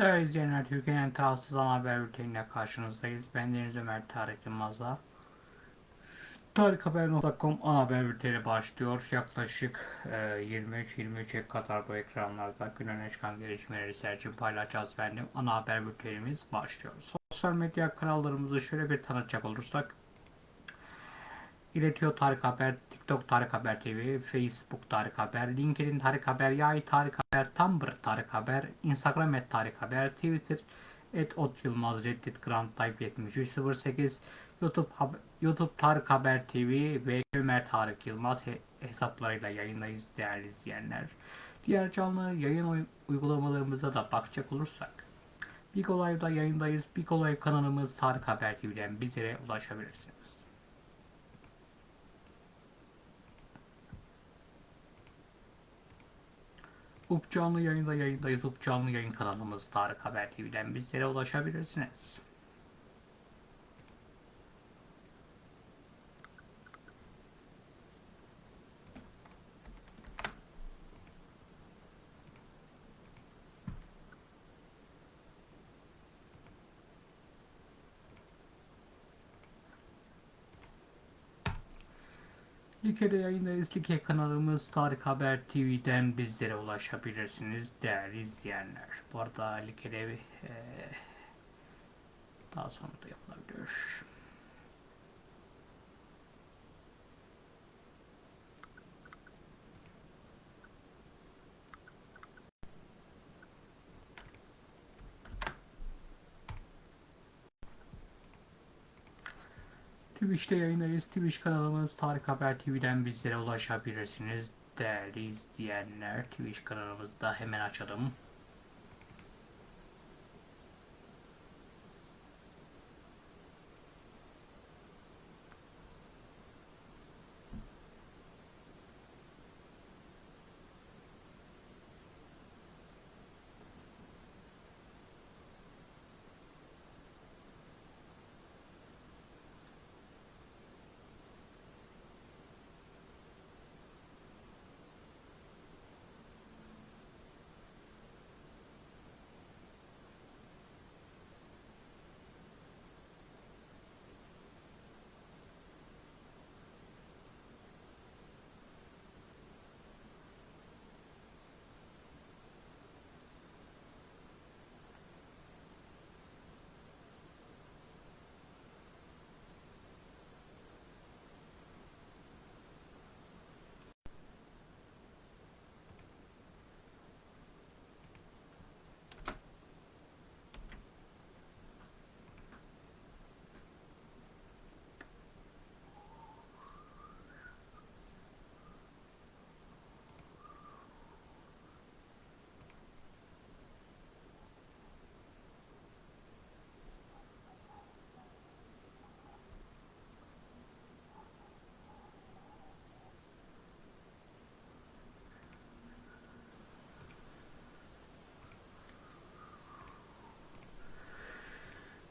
Değerli izleyenler, Türkiye'nin tarafsız ana haber bülteniyle karşınızdayız. Ben Deniz Ömer Tarık Yılmaz'la. Tarikhaber.com ana haber bülteni başlıyor. Yaklaşık e, 23-23'e kadar bu ekranlarda gün öne çıkan gelişmeleri serçin paylaşacağız benim. Ana haber bültenimiz başlıyor. Sosyal medya kanallarımızı şöyle bir tanıtacak olursak. İletiyor Tarık Haber, TikTok Tarık Haber TV, Facebook Tarık Haber, LinkedIn Tarık Haber, Yay Tarık Haber, Tumblr Tarık Haber, Instagram et Tarık Haber, Twitter et Ot Yılmaz, Reddit Grand Type 7308, YouTube, YouTube Tarık Haber TV ve Ömer Tarık Yılmaz hesaplarıyla yayındayız değerli izleyenler. Diğer canlı yayın uygulamalarımıza da bakacak olursak Big Olay'da yayındayız. Big Olay kanalımız Tarık Haber TV'den bizlere ulaşabilirsiniz. UP canlı yayında yayındayız. UP canlı yayın kanalımız Tarık Haber TV'den bizlere ulaşabilirsiniz. Like'de yayındayız. Like kanalımız Tarık Haber TV'den bizlere ulaşabilirsiniz değerli izleyenler. Bu arada Like'de e, daha sonra da yapılabilir. Twitch'te yayındayız. Twitch kanalımız Tarık Haber TV'den bizlere ulaşabilirsiniz. Değerli izleyenler Twitch kanalımızda hemen açalım.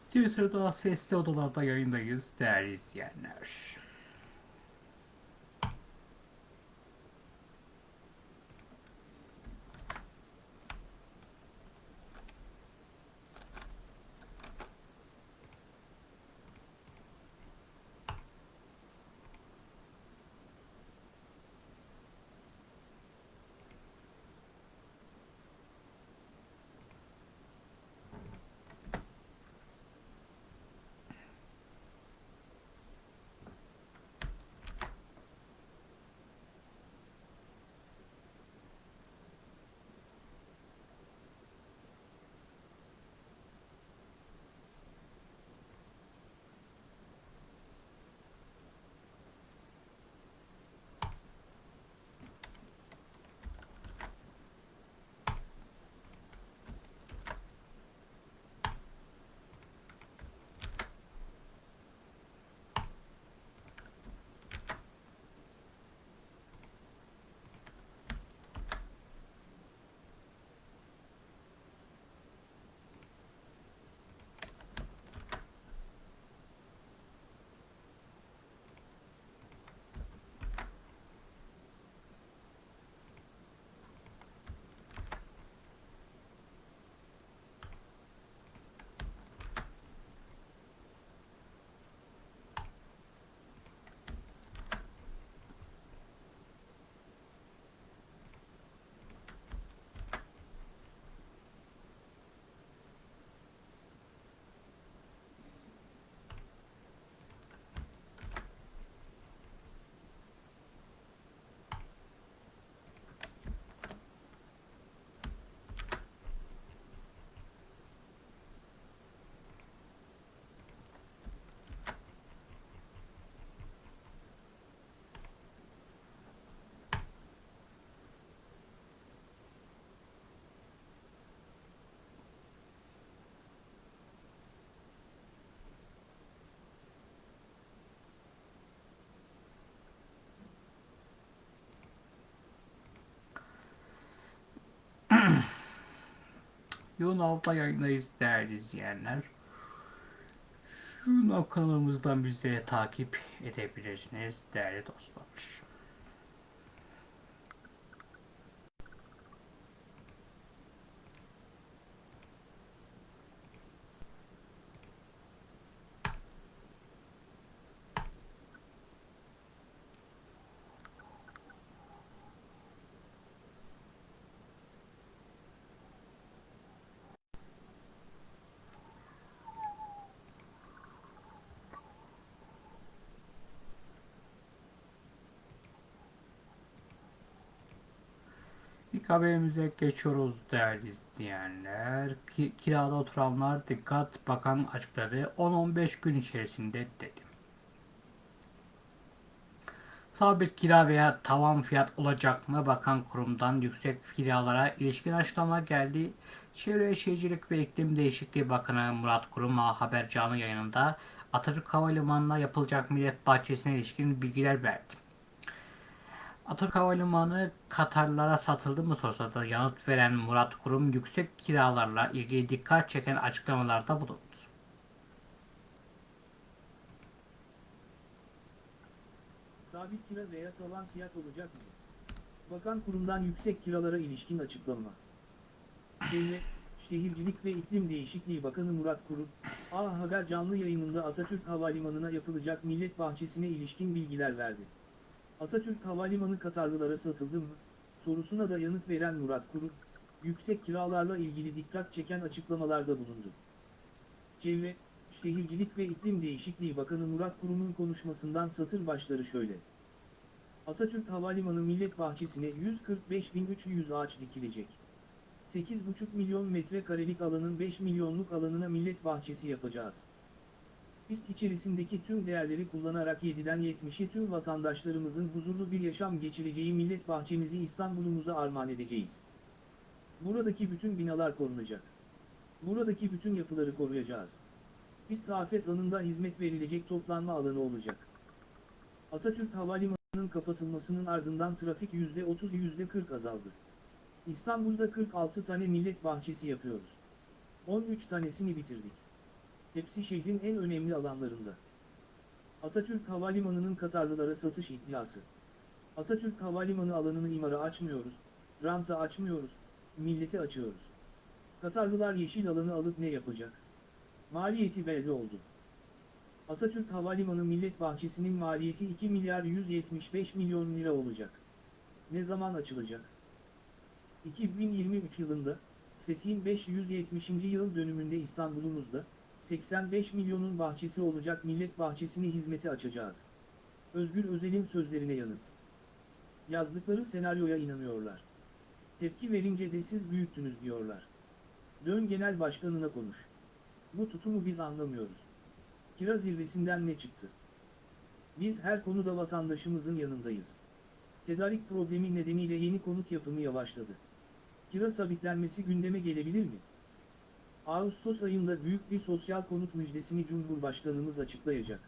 Twitter'da sesli odalarda yayındayız değerli izleyenler. YouNow'da yayındayız değerli izleyenler. YouNow kanalımızdan bizi takip edebilirsiniz değerli dostlar. İlk haberimize geçiyoruz değerli izleyenler. Ki, kirada oturanlar dikkat bakan açıkladı 10-15 gün içerisinde dedi. Sabit kira veya tavan fiyat olacak mı? Bakan kurumdan yüksek kiralara ilişkin açıklama geldi. Çevre Şehircilik ve İklim Değişikliği Bakanı Murat Kurum haber canlı yayınında Atatürk Havalimanı'na yapılacak millet bahçesine ilişkin bilgiler verdi. Atatürk Havalimanı Katarlara satıldı mı sorusuna yanıt veren Murat Kurum yüksek kiralarla ilgili dikkat çeken açıklamalarda bulundu. Sabit kira veya tavan fiyat olacak mı? Bakan kurumdan yüksek kiralara ilişkin açıklama. Çevre, Şehircilik ve İklim Değişikliği Bakanı Murat Kurum, A Haber canlı yayınında Atatürk Havalimanı'na yapılacak millet bahçesine ilişkin bilgiler verdi. Atatürk Havalimanı Katarlılara satıldı mı? sorusuna da yanıt veren Murat Kurum, yüksek kiralarla ilgili dikkat çeken açıklamalarda bulundu. Çevre, Şehircilik ve İklim Değişikliği Bakanı Murat Kurum'un konuşmasından satır başları şöyle. Atatürk Havalimanı Millet Bahçesi'ne 145.300 ağaç dikilecek. 8,5 milyon metrekarelik alanın 5 milyonluk alanına millet bahçesi yapacağız. Pist içerisindeki tüm değerleri kullanarak 7'den 70'e tüm vatandaşlarımızın huzurlu bir yaşam geçireceği millet bahçemizi İstanbul'umuza armağan edeceğiz. Buradaki bütün binalar korunacak. Buradaki bütün yapıları koruyacağız. Pist afet anında hizmet verilecek toplanma alanı olacak. Atatürk Havalimanı'nın kapatılmasının ardından trafik %30-%40 azaldı. İstanbul'da 46 tane millet bahçesi yapıyoruz. 13 tanesini bitirdik. Hepsi şehrin en önemli alanlarında. Atatürk Havalimanı'nın Katarlılara satış iddiası. Atatürk Havalimanı alanını imara açmıyoruz, ranta açmıyoruz, millete açıyoruz. Katarlılar yeşil alanı alıp ne yapacak? Maliyeti belli oldu. Atatürk Havalimanı Millet Bahçesi'nin maliyeti 2 milyar 175 milyon lira olacak. Ne zaman açılacak? 2023 yılında, Fethi'nin 570. yıl dönümünde İstanbul'umuzda, 85 milyonun bahçesi olacak millet bahçesini hizmete açacağız. Özgür Özel'in sözlerine yanıt. Yazdıkları senaryoya inanıyorlar. Tepki verince de siz büyüttünüz diyorlar. Dön genel başkanına konuş. Bu tutumu biz anlamıyoruz. Kira zirvesinden ne çıktı? Biz her konuda vatandaşımızın yanındayız. Tedarik problemi nedeniyle yeni konut yapımı yavaşladı. Kira sabitlenmesi gündeme gelebilir mi? Ağustos ayında büyük bir sosyal konut müjdesini Cumhurbaşkanımız açıklayacak.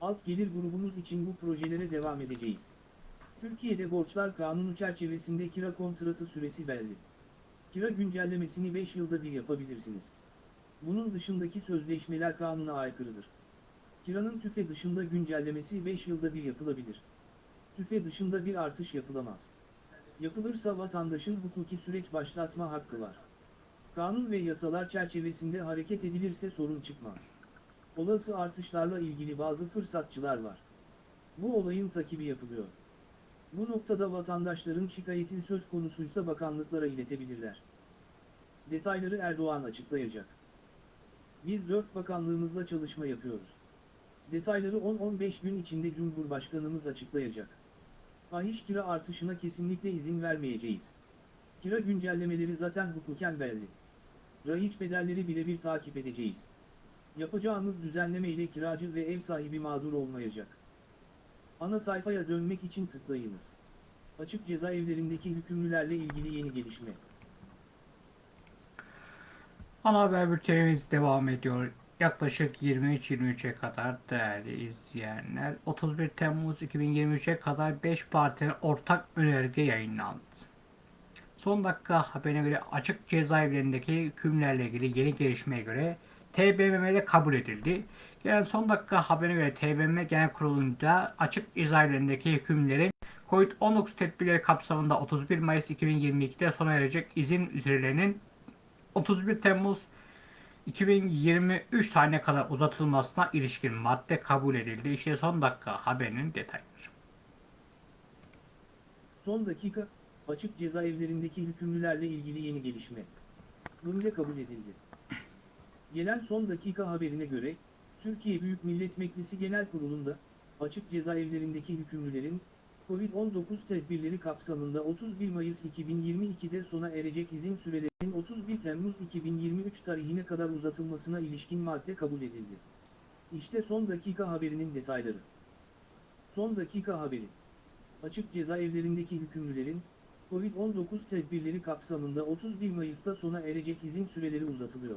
Alt gelir grubumuz için bu projelere devam edeceğiz. Türkiye'de borçlar kanunu çerçevesinde kira kontratı süresi belli. Kira güncellemesini 5 yılda bir yapabilirsiniz. Bunun dışındaki sözleşmeler kanuna aykırıdır. Kiranın tüfe dışında güncellemesi 5 yılda bir yapılabilir. Tüfe dışında bir artış yapılamaz. Yapılırsa vatandaşın hukuki süreç başlatma hakkı var. Kanun ve yasalar çerçevesinde hareket edilirse sorun çıkmaz. Olası artışlarla ilgili bazı fırsatçılar var. Bu olayın takibi yapılıyor. Bu noktada vatandaşların şikayeti söz konusuysa bakanlıklara iletebilirler. Detayları Erdoğan açıklayacak. Biz dört bakanlığımızla çalışma yapıyoruz. Detayları 10-15 gün içinde Cumhurbaşkanımız açıklayacak. Fahiş kira artışına kesinlikle izin vermeyeceğiz. Kira güncellemeleri zaten hukuken belli. Rahiç bedelleri birebir takip edeceğiz. Yapacağımız düzenleme ile kiracı ve ev sahibi mağdur olmayacak. Ana sayfaya dönmek için tıklayınız. Açık cezaevlerindeki hükümlülerle ilgili yeni gelişme. Ana haber bültenimiz devam ediyor. Yaklaşık 23-23'e kadar değerli izleyenler 31 Temmuz 2023'e kadar 5 partinin ortak önerge yayınlandı. Son dakika haberine göre açık cezaevlerindeki hükümlerle ilgili yeni gelişmeye göre TBMM'de kabul edildi. Gelen son dakika haberine göre TBMM Genel Kurulu'nda açık cezaevlerindeki hükümlerin COVID-19 tedbirleri kapsamında 31 Mayıs 2022'de sona erecek izin sürelerinin 31 Temmuz 2023 tarihine kadar uzatılmasına ilişkin madde kabul edildi. İşte son dakika haberinin detayları. Son dakika, açık cezaevlerindeki hükümlülerle ilgili yeni gelişme. Rum'de kabul edildi. Gelen son dakika haberine göre, Türkiye Büyük Millet Meclisi Genel Kurulu'nda, açık cezaevlerindeki hükümlülerin, Covid-19 tedbirleri kapsamında 31 Mayıs 2022'de sona erecek izin sürelerinin 31 Temmuz 2023 tarihine kadar uzatılmasına ilişkin madde kabul edildi. İşte son dakika haberinin detayları. Son dakika haberi. Açık cezaevlerindeki hükümlülerin, Covid-19 tedbirleri kapsamında 31 Mayıs'ta sona erecek izin süreleri uzatılıyor.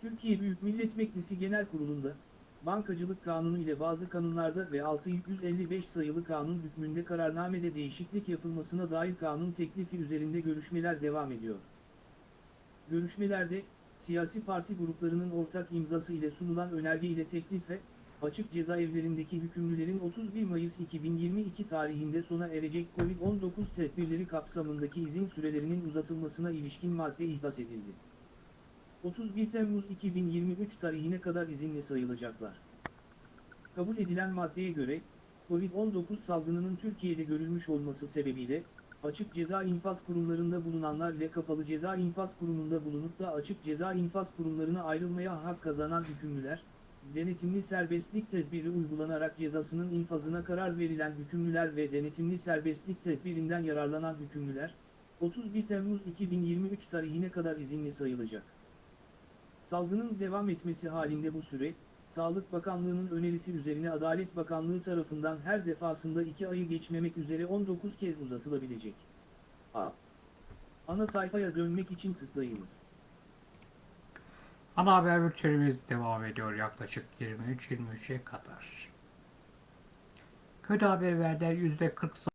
Türkiye Büyük Millet Meclisi Genel Kurulu'nda, Bankacılık Kanunu ile bazı kanunlarda ve 655 sayılı kanun hükmünde kararnamede değişiklik yapılmasına dair kanun teklifi üzerinde görüşmeler devam ediyor. Görüşmelerde, siyasi parti gruplarının ortak imzası ile sunulan önerge ile teklife, açık cezaevlerindeki hükümlülerin 31 Mayıs 2022 tarihinde sona erecek COVID-19 tedbirleri kapsamındaki izin sürelerinin uzatılmasına ilişkin madde ihdas edildi. 31 Temmuz 2023 tarihine kadar izinli sayılacaklar. Kabul edilen maddeye göre, COVID-19 salgınının Türkiye'de görülmüş olması sebebiyle, açık ceza infaz kurumlarında bulunanlar ile kapalı ceza infaz kurumunda bulunup da açık ceza infaz kurumlarına ayrılmaya hak kazanan hükümlüler, denetimli serbestlik tedbiri uygulanarak cezasının infazına karar verilen hükümlüler ve denetimli serbestlik tedbirinden yararlanan hükümlüler, 31 Temmuz 2023 tarihine kadar izinli sayılacak. Salgının devam etmesi halinde bu süre, Sağlık Bakanlığı'nın önerisi üzerine Adalet Bakanlığı tarafından her defasında 2 ayı geçmemek üzere 19 kez uzatılabilecek. A. Ana sayfaya dönmek için tıklayınız. Ana haber bültenimiz devam ediyor yaklaşık 23-23'e kadar. Kötü haber verdiler %40 zam-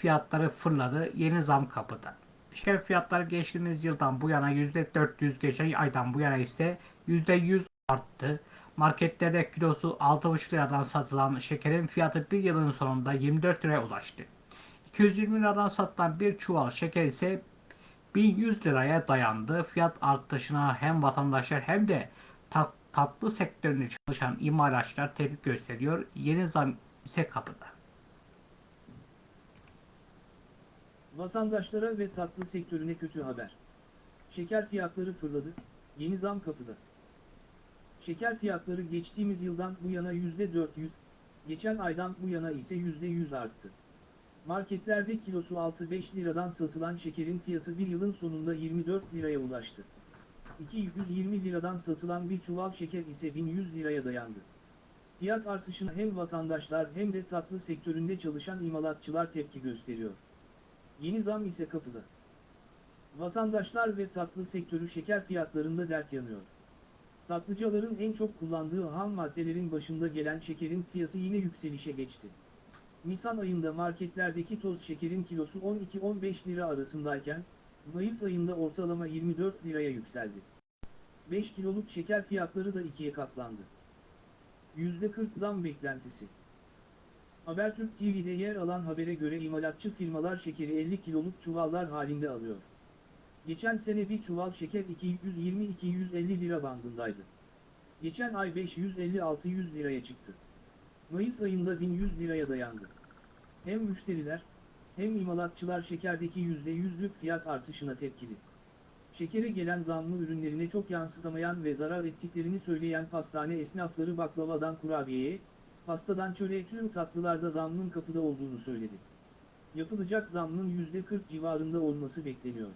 fiyatları fırladı. Yeni zam kapıda. Şeker fiyatları geçtiğimiz yıldan bu yana %400 geçen aydan bu yana ise %100 arttı. Marketlerde kilosu 6,5 liradan satılan şekerin fiyatı bir yılın sonunda 24 liraya ulaştı. 220 liradan satılan bir çuval şeker ise 1100 liraya dayandı. Fiyat artışına hem vatandaşlar hem de tat- tatlı sektöründe çalışan imalatçılar tepki gösteriyor. Yeni zam ise kapıda. Vatandaşlara ve tatlı sektörüne kötü haber. Şeker fiyatları fırladı, yeni zam kapıda. Şeker fiyatları geçtiğimiz yıldan bu yana %400, geçen aydan bu yana ise %100 arttı. Marketlerde kilosu 6-5 liradan satılan şekerin fiyatı bir yılın sonunda 24 liraya ulaştı. 220 liradan satılan bir çuval şeker ise 1100 liraya dayandı. Fiyat artışına hem vatandaşlar hem de tatlı sektöründe çalışan imalatçılar tepki gösteriyor. Yeni zam ise kapıda. Vatandaşlar ve tatlı sektörü şeker fiyatlarında dert yanıyor. Tatlıcıların en çok kullandığı ham maddelerin başında gelen şekerin fiyatı yine yükselişe geçti. Nisan ayında marketlerdeki toz şekerin kilosu 12-15 lira arasındayken, Mayıs ayında ortalama 24 liraya yükseldi. 5 kiloluk şeker fiyatları da ikiye katlandı. %40 zam beklentisi. Habertürk TV'de yer alan habere göre imalatçı firmalar şekeri 50 kiloluk çuvallar halinde alıyor. Geçen sene bir çuval şeker 220-250 lira bandındaydı. Geçen ay 550-600 liraya çıktı. Mayıs ayında 1100 liraya dayandı. Hem müşteriler, hem imalatçılar şekerdeki %100'lük fiyat artışına tepkili. Şekere gelen zamlı ürünlerine çok yansıtamayan ve zarar ettiklerini söyleyen pastane esnafları baklavadan kurabiyeye, pastadan çöreğe tüm tatlılarda zamlının kapıda olduğunu söyledi. Yapılacak zamlının %40 civarında olması bekleniyor.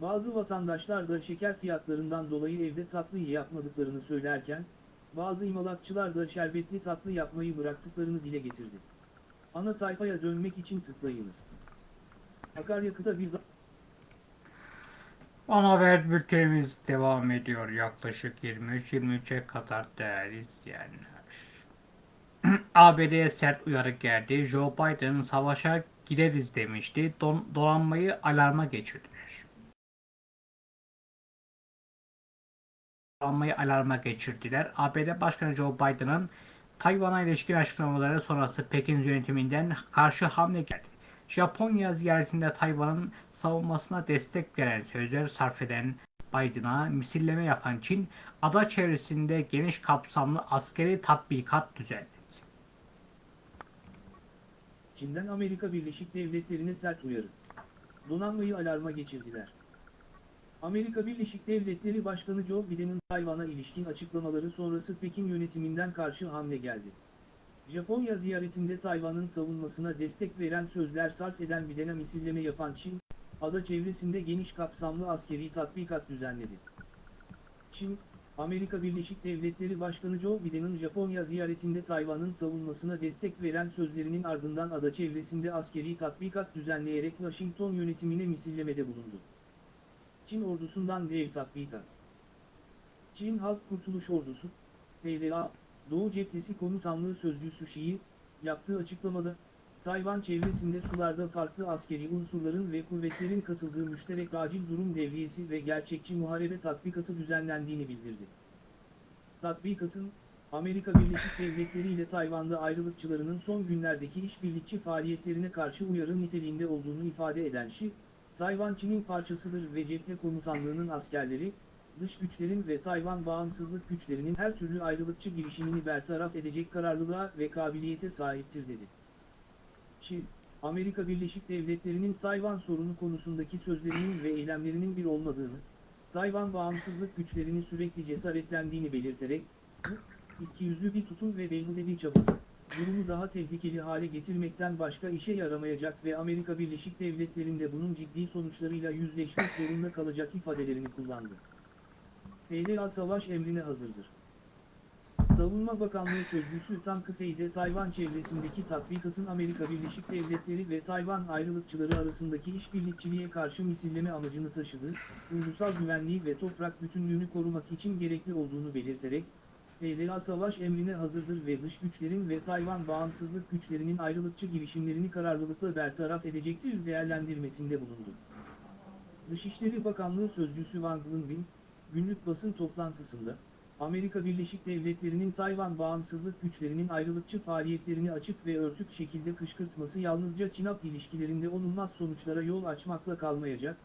Bazı vatandaşlar da şeker fiyatlarından dolayı evde tatlı yapmadıklarını söylerken, bazı imalatçılar da şerbetli tatlı yapmayı bıraktıklarını dile getirdi. Ana sayfaya dönmek için tıklayınız. Akaryakıta bir. Ana haber bültenimiz devam ediyor yaklaşık 23-23'e kadar değerli izleyenler. ABD'ye sert uyarı geldi. Joe Biden savaşa gireriz demişti. Don, donanmayı alarma geçirdiler. Donanmayı alarma geçirdiler. ABD Başkanı Joe Biden'ın Tayvan'a ilişkin açıklamaları sonrası Pekin yönetiminden karşı hamle geldi. Japonya ziyaretinde Tayvan'ın savunmasına destek veren sözler sarf eden Biden'a misilleme yapan Çin, ada çevresinde geniş kapsamlı askeri tatbikat düzenledi. Çin'den Amerika Birleşik Devletleri'ne sert uyarı. Donanmayı alarma geçirdiler. Amerika Birleşik Devletleri Başkanı Joe Biden'ın Tayvan'a ilişkin açıklamaları sonrası Pekin yönetiminden karşı hamle geldi. Japonya ziyaretinde Tayvan'ın savunmasına destek veren sözler sarf eden Biden'e misilleme yapan Çin, ada çevresinde geniş kapsamlı askeri tatbikat düzenledi. Çin, Amerika Birleşik Devletleri Başkanı Joe Biden'ın Japonya ziyaretinde Tayvan'ın savunmasına destek veren sözlerinin ardından ada çevresinde askeri tatbikat düzenleyerek Washington yönetimine misillemede bulundu. Çin ordusundan dev tatbikat. Çin Halk Kurtuluş Ordusu, PLA, Doğu Cephesi Komutanlığı Sözcüsü Şii, yaptığı açıklamada, Tayvan çevresinde sularda farklı askeri unsurların ve kuvvetlerin katıldığı müşterek acil durum devriyesi ve gerçekçi muharebe tatbikatı düzenlendiğini bildirdi. Tatbikatın, Amerika Birleşik Devletleri ile Tayvan'da ayrılıkçılarının son günlerdeki işbirlikçi faaliyetlerine karşı uyarı niteliğinde olduğunu ifade eden Şi, Tayvan Çin'in parçasıdır ve cephe komutanlığının askerleri, dış güçlerin ve Tayvan bağımsızlık güçlerinin her türlü ayrılıkçı girişimini bertaraf edecek kararlılığa ve kabiliyete sahiptir dedi. Şi, Amerika Birleşik Devletleri'nin Tayvan sorunu konusundaki sözlerinin ve eylemlerinin bir olmadığını, Tayvan bağımsızlık güçlerini sürekli cesaretlendiğini belirterek, bu, ikiyüzlü bir tutum ve beyhude bir çaba, durumu daha tehlikeli hale getirmekten başka işe yaramayacak ve Amerika Birleşik Devletleri'nde bunun ciddi sonuçlarıyla yüzleşmek zorunda kalacak ifadelerini kullandı. PLA savaş emrine hazırdır. Savunma Bakanlığı Sözcüsü Tan Kıfey'de Tayvan çevresindeki tatbikatın Amerika Birleşik Devletleri ve Tayvan ayrılıkçıları arasındaki işbirlikçiliğe karşı misilleme amacını taşıdığı, ulusal güvenliği ve toprak bütünlüğünü korumak için gerekli olduğunu belirterek, PLA savaş emrine hazırdır ve dış güçlerin ve Tayvan bağımsızlık güçlerinin ayrılıkçı girişimlerini kararlılıkla bertaraf edecektir değerlendirmesinde bulundu. Dışişleri Bakanlığı Sözcüsü Wang Wenbin, günlük basın toplantısında, Amerika Birleşik Devletleri'nin Tayvan bağımsızlık güçlerinin ayrılıkçı faaliyetlerini açık ve örtük şekilde kışkırtması yalnızca Çin-Ap ilişkilerinde olunmaz sonuçlara yol açmakla kalmayacak,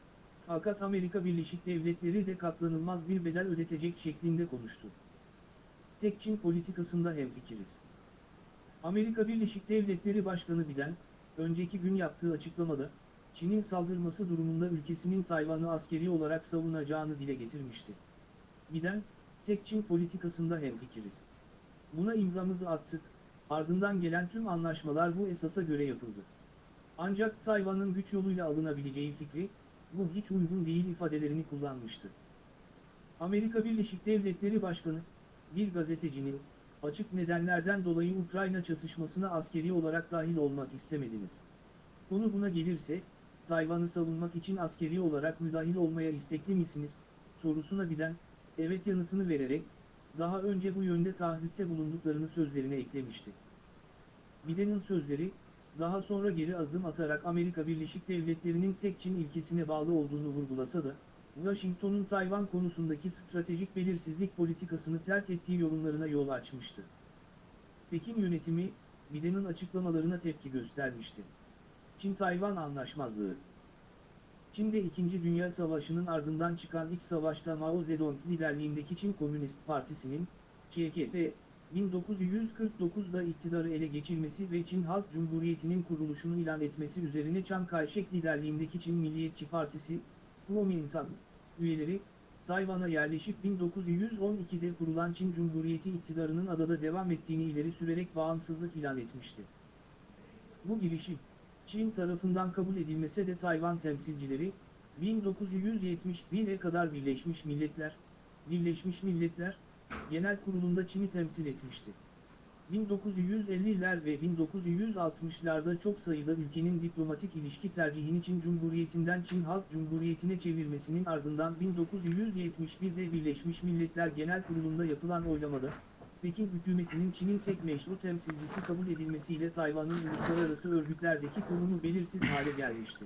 fakat Amerika Birleşik Devletleri de katlanılmaz bir bedel ödetecek şeklinde konuştu. Tek Çin politikasında hemfikiriz. Amerika Birleşik Devletleri Başkanı Biden, önceki gün yaptığı açıklamada, Çin'in saldırması durumunda ülkesinin Tayvan'ı askeri olarak savunacağını dile getirmişti. Biden, tek Çin politikasında hemfikiriz. Buna imzamızı attık, ardından gelen tüm anlaşmalar bu esasa göre yapıldı. Ancak Tayvan'ın güç yoluyla alınabileceği fikri, bu hiç uygun değil ifadelerini kullanmıştı. Amerika Birleşik Devletleri Başkanı, bir gazetecinin, açık nedenlerden dolayı Ukrayna çatışmasına askeri olarak dahil olmak istemediniz. Konu buna gelirse, Tayvan'ı savunmak için askeri olarak müdahil olmaya istekli misiniz, sorusuna Biden, evet yanıtını vererek, daha önce bu yönde taahhütte bulunduklarını sözlerine eklemişti. Biden'in sözleri, daha sonra geri adım atarak Amerika Birleşik Devletleri'nin tek Çin ilkesine bağlı olduğunu vurgulasa da, Washington'un Tayvan konusundaki stratejik belirsizlik politikasını terk ettiği yorumlarına yol açmıştı. Pekin yönetimi, Biden'in açıklamalarına tepki göstermişti. Çin-Tayvan Anlaşmazlığı Çin'de 2. Dünya Savaşı'nın ardından çıkan iç savaşta Mao Zedong liderliğindeki Çin Komünist Partisi'nin, ÇKP, 1949'da iktidarı ele geçirmesi ve Çin Halk Cumhuriyeti'nin kuruluşunu ilan etmesi üzerine Chiang Kai-shek liderliğindeki Çin Milliyetçi Partisi, Kuomintang, üyeleri, Tayvan'a yerleşip 1912'de kurulan Çin Cumhuriyeti iktidarının adada devam ettiğini ileri sürerek bağımsızlık ilan etmişti. Bu girişim, Çin tarafından kabul edilmese de Tayvan temsilcileri, 1971'e kadar Birleşmiş Milletler, Birleşmiş Milletler, Genel Kurulu'nda Çin'i temsil etmişti. 1950'ler ve 1960'larda çok sayıda ülkenin diplomatik ilişki tercihini Çin Cumhuriyeti'nden Çin Halk Cumhuriyeti'ne çevirmesinin ardından 1971'de Birleşmiş Milletler Genel Kurulu'nda yapılan oylamada, Pekin hükümetinin Çin'in tek meşru temsilcisi kabul edilmesiyle Tayvan'ın uluslararası örgütlerdeki konumu belirsiz hale gelmişti.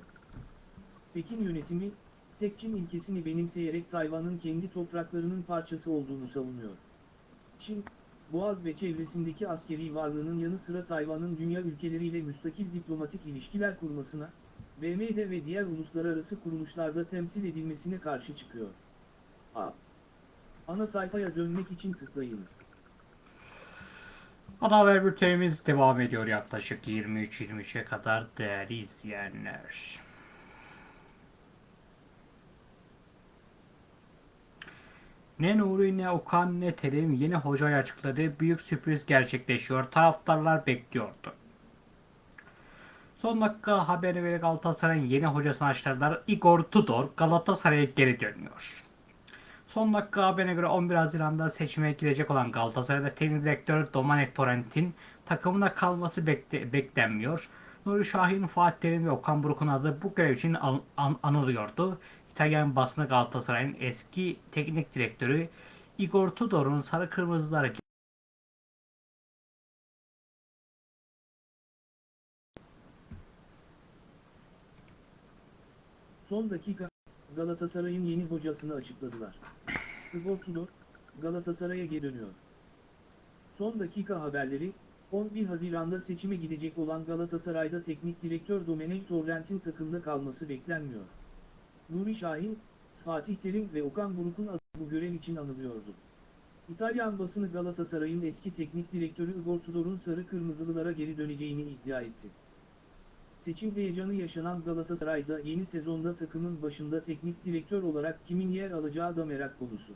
Pekin yönetimi, tek Çin ilkesini benimseyerek Tayvan'ın kendi topraklarının parçası olduğunu savunuyor. Çin, Boğaz ve çevresindeki askeri varlığının yanı sıra Tayvan'ın dünya ülkeleriyle müstakil diplomatik ilişkiler kurmasına, BM'de ve diğer uluslararası kuruluşlarda temsil edilmesine karşı çıkıyor. A. Ana sayfaya dönmek için tıklayınız. Ana haber bültenimiz devam ediyor yaklaşık 23-23'e kadar değerli izleyenler. Ne Nuri ne Okan ne Terim yeni hocayı açıkladı. Büyük sürpriz gerçekleşiyor. Taraftarlar bekliyordu. Son dakika haberine göre Galatasaray'ın yeni hocasını açıkladılar. Igor Tudor Galatasaray'a geri dönüyor. Son dakika haberine göre 11 Haziran'da seçime girecek olan Galatasaray'da teknik direktör Domenic Torrent'in takımına kalması bekle- beklenmiyor. Nuri Şahin, Fatih Terim ve Okan Buruk'un adı bu görev için an- an- anılıyordu. İtalyan basını Galatasaray'ın eski teknik direktörü Igor Tudor'un sarı kırmızıları Son dakika, Galatasaray'ın yeni hocasını açıkladılar. Igor Tudor, Galatasaray'a geri dönüyor. Son dakika haberleri, 11 Haziran'da seçime gidecek olan Galatasaray'da teknik direktör Domenech Torrent'in takımda kalması beklenmiyor. Nuri Şahin, Fatih Terim ve Okan Buruk'un adı bu görev için anılıyordu. İtalyan basını Galatasaray'ın eski teknik direktörü Igor Tudor'un sarı kırmızılılara geri döneceğini iddia etti. Seçim heyecanı yaşanan Galatasaray'da yeni sezonda takımın başında teknik direktör olarak kimin yer alacağı da merak konusu.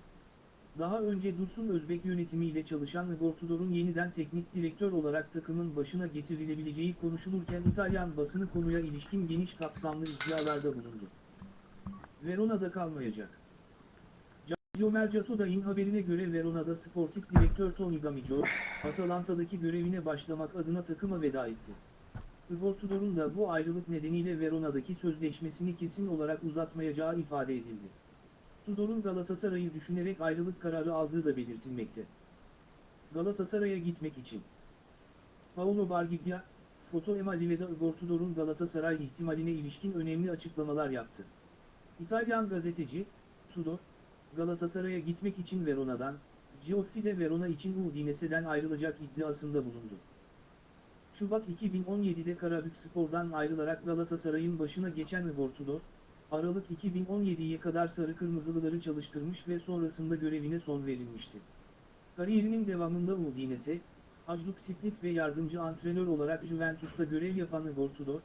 Daha önce Dursun Özbek yönetimiyle çalışan Igor Tudor'un yeniden teknik direktör olarak takımın başına getirilebileceği konuşulurken İtalyan basını konuya ilişkin geniş kapsamlı iddialarda bulundu. Verona'da kalmayacak. Giorgio Mercatoda'nın haberine göre Verona'da sportif direktör Tony Gamicio, Atalanta'daki görevine başlamak adına takıma veda etti. Igor Tudor'un da bu ayrılık nedeniyle Verona'daki sözleşmesini kesin olarak uzatmayacağı ifade edildi. Tudor'un Galatasaray'ı düşünerek ayrılık kararı aldığı da belirtilmekte. Galatasaray'a gitmek için. Paolo Bargiglia, Foto Emanuele'de Igor Tudor'un Galatasaray ihtimaline ilişkin önemli açıklamalar yaptı. İtalyan gazeteci, Tudor, Galatasaray'a gitmek için Verona'dan, Gioffi de Verona için Udinese'den ayrılacak iddiasında bulundu. Şubat 2017'de Karabükspor'dan ayrılarak Galatasaray'ın başına geçen Igor Tudor, Aralık 2017'ye kadar sarı kırmızılıları çalıştırmış ve sonrasında görevine son verilmişti. Kariyerinin devamında Udinese, Hajduk Split ve yardımcı antrenör olarak Juventus'ta görev yapan Igor Tudor,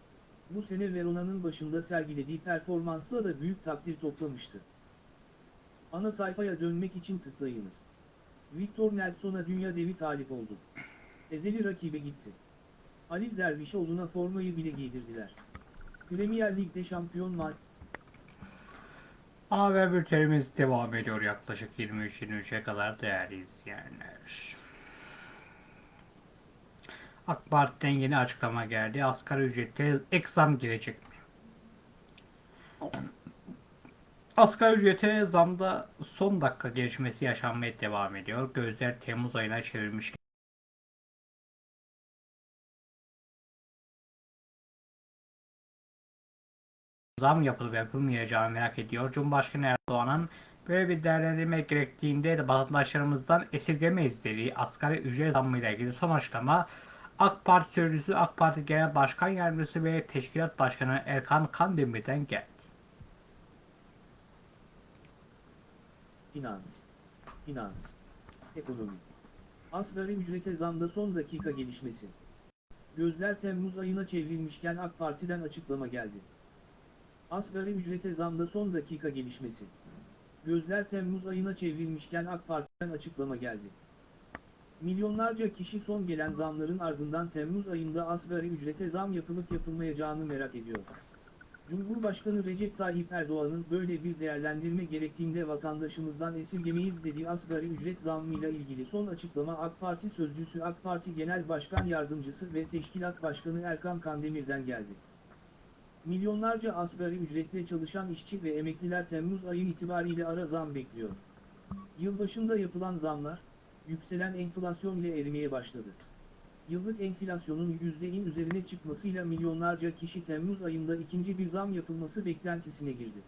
bu sene Verona'nın başında sergilediği performansla da büyük takdir toplamıştı. Ana sayfaya dönmek için tıklayınız. Victor Nelson'a dünya devi talip oldu. Ezeli rakibe gitti. Halil Dervişoğlu'na formayı bile giydirdiler. Premier Lig'de şampiyon maç Ana haber bültenimiz devam ediyor yaklaşık 23-23'e kadar değerli izleyenler. AK Parti'den yeni açıklama geldi. Asgari ücrete ek zam gelecek mi? Asgari ücrete zamda son dakika gelişmesi yaşanmaya devam ediyor. Gözler Temmuz ayına çevrilmiş. zam yapılıp yapılmayacağını merak ediyor. Cumhurbaşkanı Erdoğan'ın böyle bir değerlendirme gerektiğinde de vatandaşlarımızdan esirgemeyiz dediği asgari ücret zammıyla ilgili son açıklama AK Parti Sözcüsü AK Parti Genel Başkan Yardımcısı ve Teşkilat Başkanı Erkan Kandemir'den geldi. Finans. Finans. Ekonomi. Asgari ücrete zamda son dakika gelişmesi. Gözler Temmuz ayına çevrilmişken AK Parti'den açıklama geldi. Asgari ücrete zamda son dakika gelişmesi. Gözler Temmuz ayına çevrilmişken AK Parti'den açıklama geldi. Milyonlarca kişi son gelen zamların ardından Temmuz ayında asgari ücrete zam yapılıp yapılmayacağını merak ediyor. Cumhurbaşkanı Recep Tayyip Erdoğan'ın böyle bir değerlendirme gerektiğinde vatandaşımızdan esirgemeyiz dediği asgari ücret zammıyla ilgili son açıklama AK Parti Sözcüsü AK Parti Genel Başkan Yardımcısı ve Teşkilat Başkanı Erkan Kandemir'den geldi. Milyonlarca asgari ücretle çalışan işçi ve emekliler Temmuz ayı itibariyle ara zam bekliyor. Yılbaşında yapılan zamlar, yükselen enflasyon ile erimeye başladı. Yıllık enflasyonun %'in üzerine çıkmasıyla milyonlarca kişi Temmuz ayında ikinci bir zam yapılması beklentisine girdi.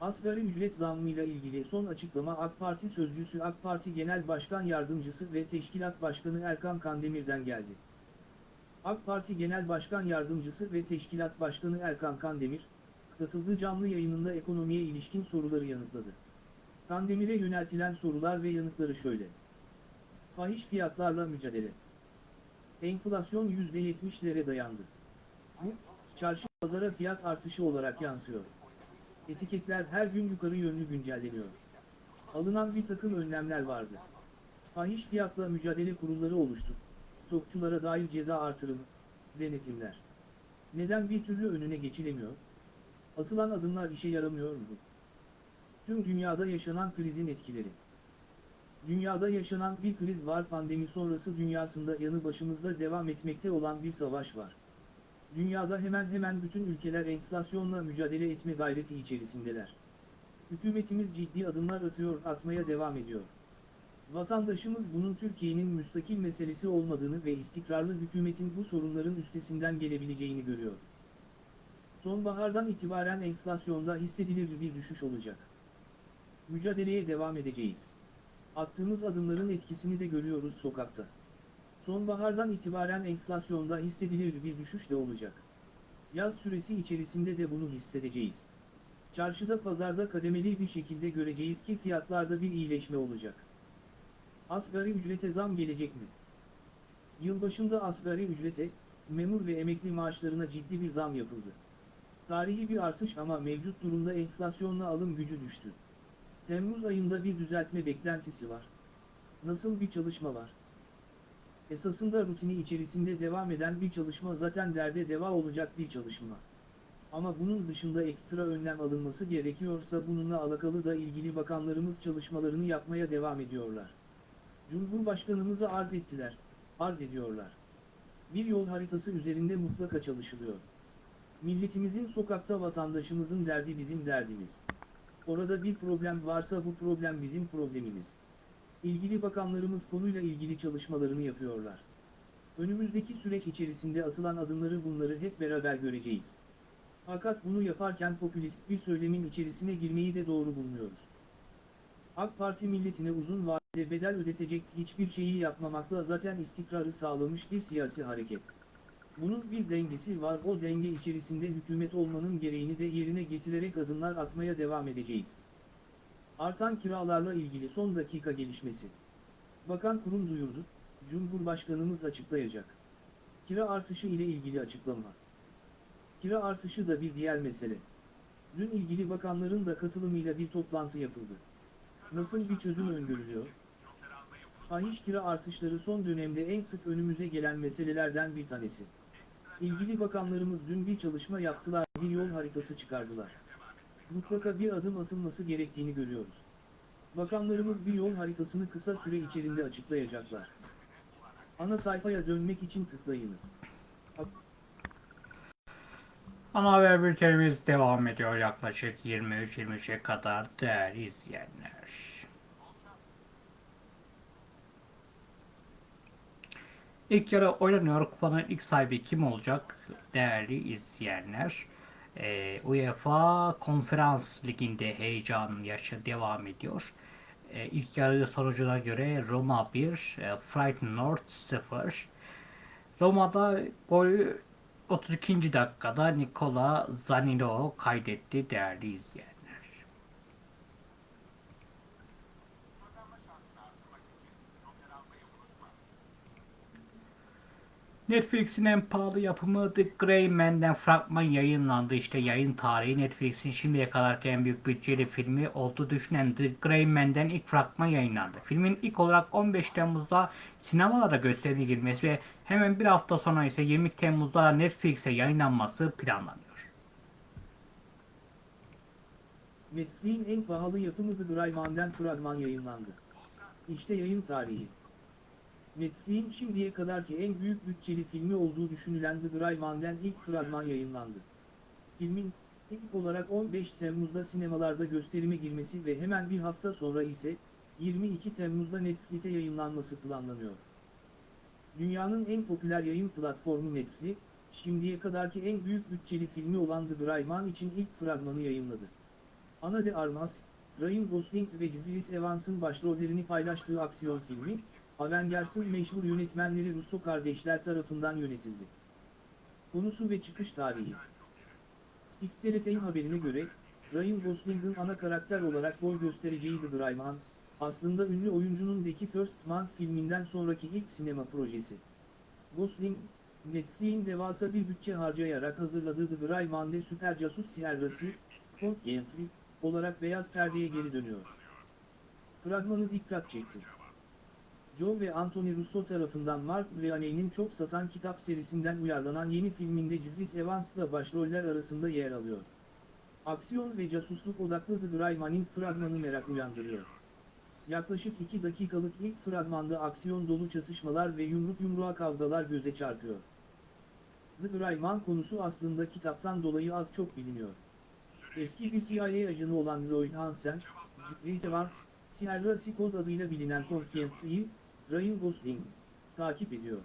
Asgari ücret zammıyla ilgili son açıklama AK Parti sözcüsü AK Parti Genel Başkan Yardımcısı ve Teşkilat Başkanı Erkan Kandemir'den geldi. AK Parti Genel Başkan Yardımcısı ve Teşkilat Başkanı Erkan Kandemir, katıldığı canlı yayınında ekonomiye ilişkin soruları yanıtladı. Kandemir'e yöneltilen sorular ve yanıtları şöyle. Fahiş fiyatlarla mücadele. Enflasyon %70'lere dayandı. Bu, çarşı pazara fiyat artışı olarak yansıyor. Etiketler her gün yukarı yönlü güncelleniyor. Alınan bir takım önlemler vardı. Fahiş fiyatla mücadele kurulları oluştu. Stokçulara dair ceza artırımı, denetimler. Neden bir türlü önüne geçilemiyor? Atılan adımlar işe yaramıyor mu? Tüm dünyada yaşanan krizin etkileri. Dünyada yaşanan bir kriz var pandemi sonrası dünyasında yanı başımızda devam etmekte olan bir savaş var. Dünyada hemen hemen bütün ülkeler enflasyonla mücadele etme gayreti içerisindeler. Hükümetimiz ciddi adımlar atıyor, atmaya devam ediyor. Vatandaşımız bunun Türkiye'nin müstakil meselesi olmadığını ve istikrarlı hükümetin bu sorunların üstesinden gelebileceğini görüyor. Sonbahardan itibaren enflasyonda hissedilir bir düşüş olacak. Mücadeleye devam edeceğiz. Attığımız adımların etkisini de görüyoruz sokakta. Sonbahardan itibaren enflasyonda hissedilir bir düşüş de olacak. Yaz süresi içerisinde de bunu hissedeceğiz. Çarşıda pazarda kademeli bir şekilde göreceğiz ki fiyatlarda bir iyileşme olacak. Asgari ücrete zam gelecek mi? Yılbaşında asgari ücrete, memur ve emekli maaşlarına ciddi bir zam yapıldı. Tarihi bir artış ama mevcut durumda enflasyonla alım gücü düştü. Temmuz ayında bir düzeltme beklentisi var. Nasıl bir çalışma var? Esasında rutini içerisinde devam eden bir çalışma zaten derde deva olacak bir çalışma. Ama bunun dışında ekstra önlem alınması gerekiyorsa bununla alakalı da ilgili bakanlarımız çalışmalarını yapmaya devam ediyorlar. Cumhurbaşkanımıza arz ettiler, arz ediyorlar. Bir yol haritası üzerinde mutlaka çalışılıyor. Milletimizin sokakta vatandaşımızın derdi bizim derdimiz. Orada bir problem varsa bu problem bizim problemimiz. İlgili bakanlarımız konuyla ilgili çalışmalarını yapıyorlar. Önümüzdeki süreç içerisinde atılan adımları bunları hep beraber göreceğiz. Fakat bunu yaparken popülist bir söylemin içerisine girmeyi de doğru bulmuyoruz. AK Parti milletine uzun vadede bedel ödetecek hiçbir şeyi yapmamakla zaten istikrarı sağlamış bir siyasi hareket. Bunun bir dengesi var o denge içerisinde hükümet olmanın gereğini de yerine getirerek adımlar atmaya devam edeceğiz. Artan kiralarla ilgili son dakika gelişmesi. Bakan kurum duyurdu, Cumhurbaşkanımız açıklayacak. Kira artışı ile ilgili açıklama. Kira artışı da bir diğer mesele. Dün ilgili bakanların da katılımıyla bir toplantı yapıldı. Nasıl bir çözüm öngörülüyor? Fahiş kira artışları son dönemde en sık önümüze gelen meselelerden bir tanesi. İlgili bakanlarımız dün bir çalışma yaptılar, bir yol haritası çıkardılar. Mutlaka bir adım atılması gerektiğini görüyoruz. Bakanlarımız bir yol haritasını kısa süre içerisinde açıklayacaklar. Ana sayfaya dönmek için tıklayınız. Ana haber bültenimiz devam ediyor yaklaşık 23-23'e kadar değerli izleyenler. İlk yarı oynanıyor. Kupanın ilk sahibi kim olacak? Değerli izleyenler. Ee, UEFA Konferans Ligi'nde heyecan yaşı devam ediyor. Ee, ilk yarı sonucuna göre Roma 1, e, Feyenoord 0. Roma'da golü 32. dakikada Nikola Zanino kaydetti değerli izleyenler. Netflix'in en pahalı yapımı The Gray Man'den fragman yayınlandı. İşte yayın tarihi Netflix'in şimdiye kadarki en büyük bütçeli filmi olduğu düşünen The Gray Man'den ilk fragman yayınlandı. Filmin ilk olarak 15 Temmuz'da sinemalara gösterime girmesi ve hemen bir hafta sonra ise 20 Temmuz'da Netflix'e yayınlanması planlanıyor. Netflix'in en pahalı yapımı The Greyman'den fragman yayınlandı. İşte yayın tarihi. Netflix'in şimdiye kadarki en büyük bütçeli filmi olduğu düşünülen The Greyman'den ilk fragman yayınlandı. Filmin, ilk olarak 15 Temmuz'da sinemalarda gösterime girmesi ve hemen bir hafta sonra ise, 22 Temmuz'da Netflix'te yayınlanması planlanıyor. Dünyanın en popüler yayın platformu Netflix, şimdiye kadarki en büyük bütçeli filmi olan The Brightman için ilk fragmanı yayınladı. Ana de Armas, Ryan Gosling ve Chris Evans'ın başrollerini paylaştığı aksiyon filmi, Avengers'ın meşhur yönetmenleri Russo kardeşler tarafından yönetildi. Konusu ve çıkış tarihi Spiktelet'in haberine göre, Ryan Gosling'ın ana karakter olarak boy göstereceği The Brightman, aslında ünlü oyuncunun The First Man filminden sonraki ilk sinema projesi. Gosling, Netflix'in devasa bir bütçe harcayarak hazırladığı The Brightman'de süper casus Sierra'sı, Colt Gentry, olarak beyaz perdeye geri dönüyor. Fragmanı dikkat çekti. Joe ve Anthony Russo tarafından Mark Breaney'nin çok satan kitap serisinden uyarlanan yeni filminde Chris Evans'la başroller arasında yer alıyor. Aksiyon ve casusluk odaklı The Brightman'in fragmanı merak uyandırıyor. Yaklaşık 2 dakikalık ilk fragmanda aksiyon dolu çatışmalar ve yumruk yumruğa kavgalar göze çarpıyor. The Brightman konusu aslında kitaptan dolayı az çok biliniyor. Eski bir CIA ajanı olan Lloyd Hansen, Chris Evans, Sierra Sikold adıyla bilinen Confiantry'i, Ryan Gosling, takip ediyor.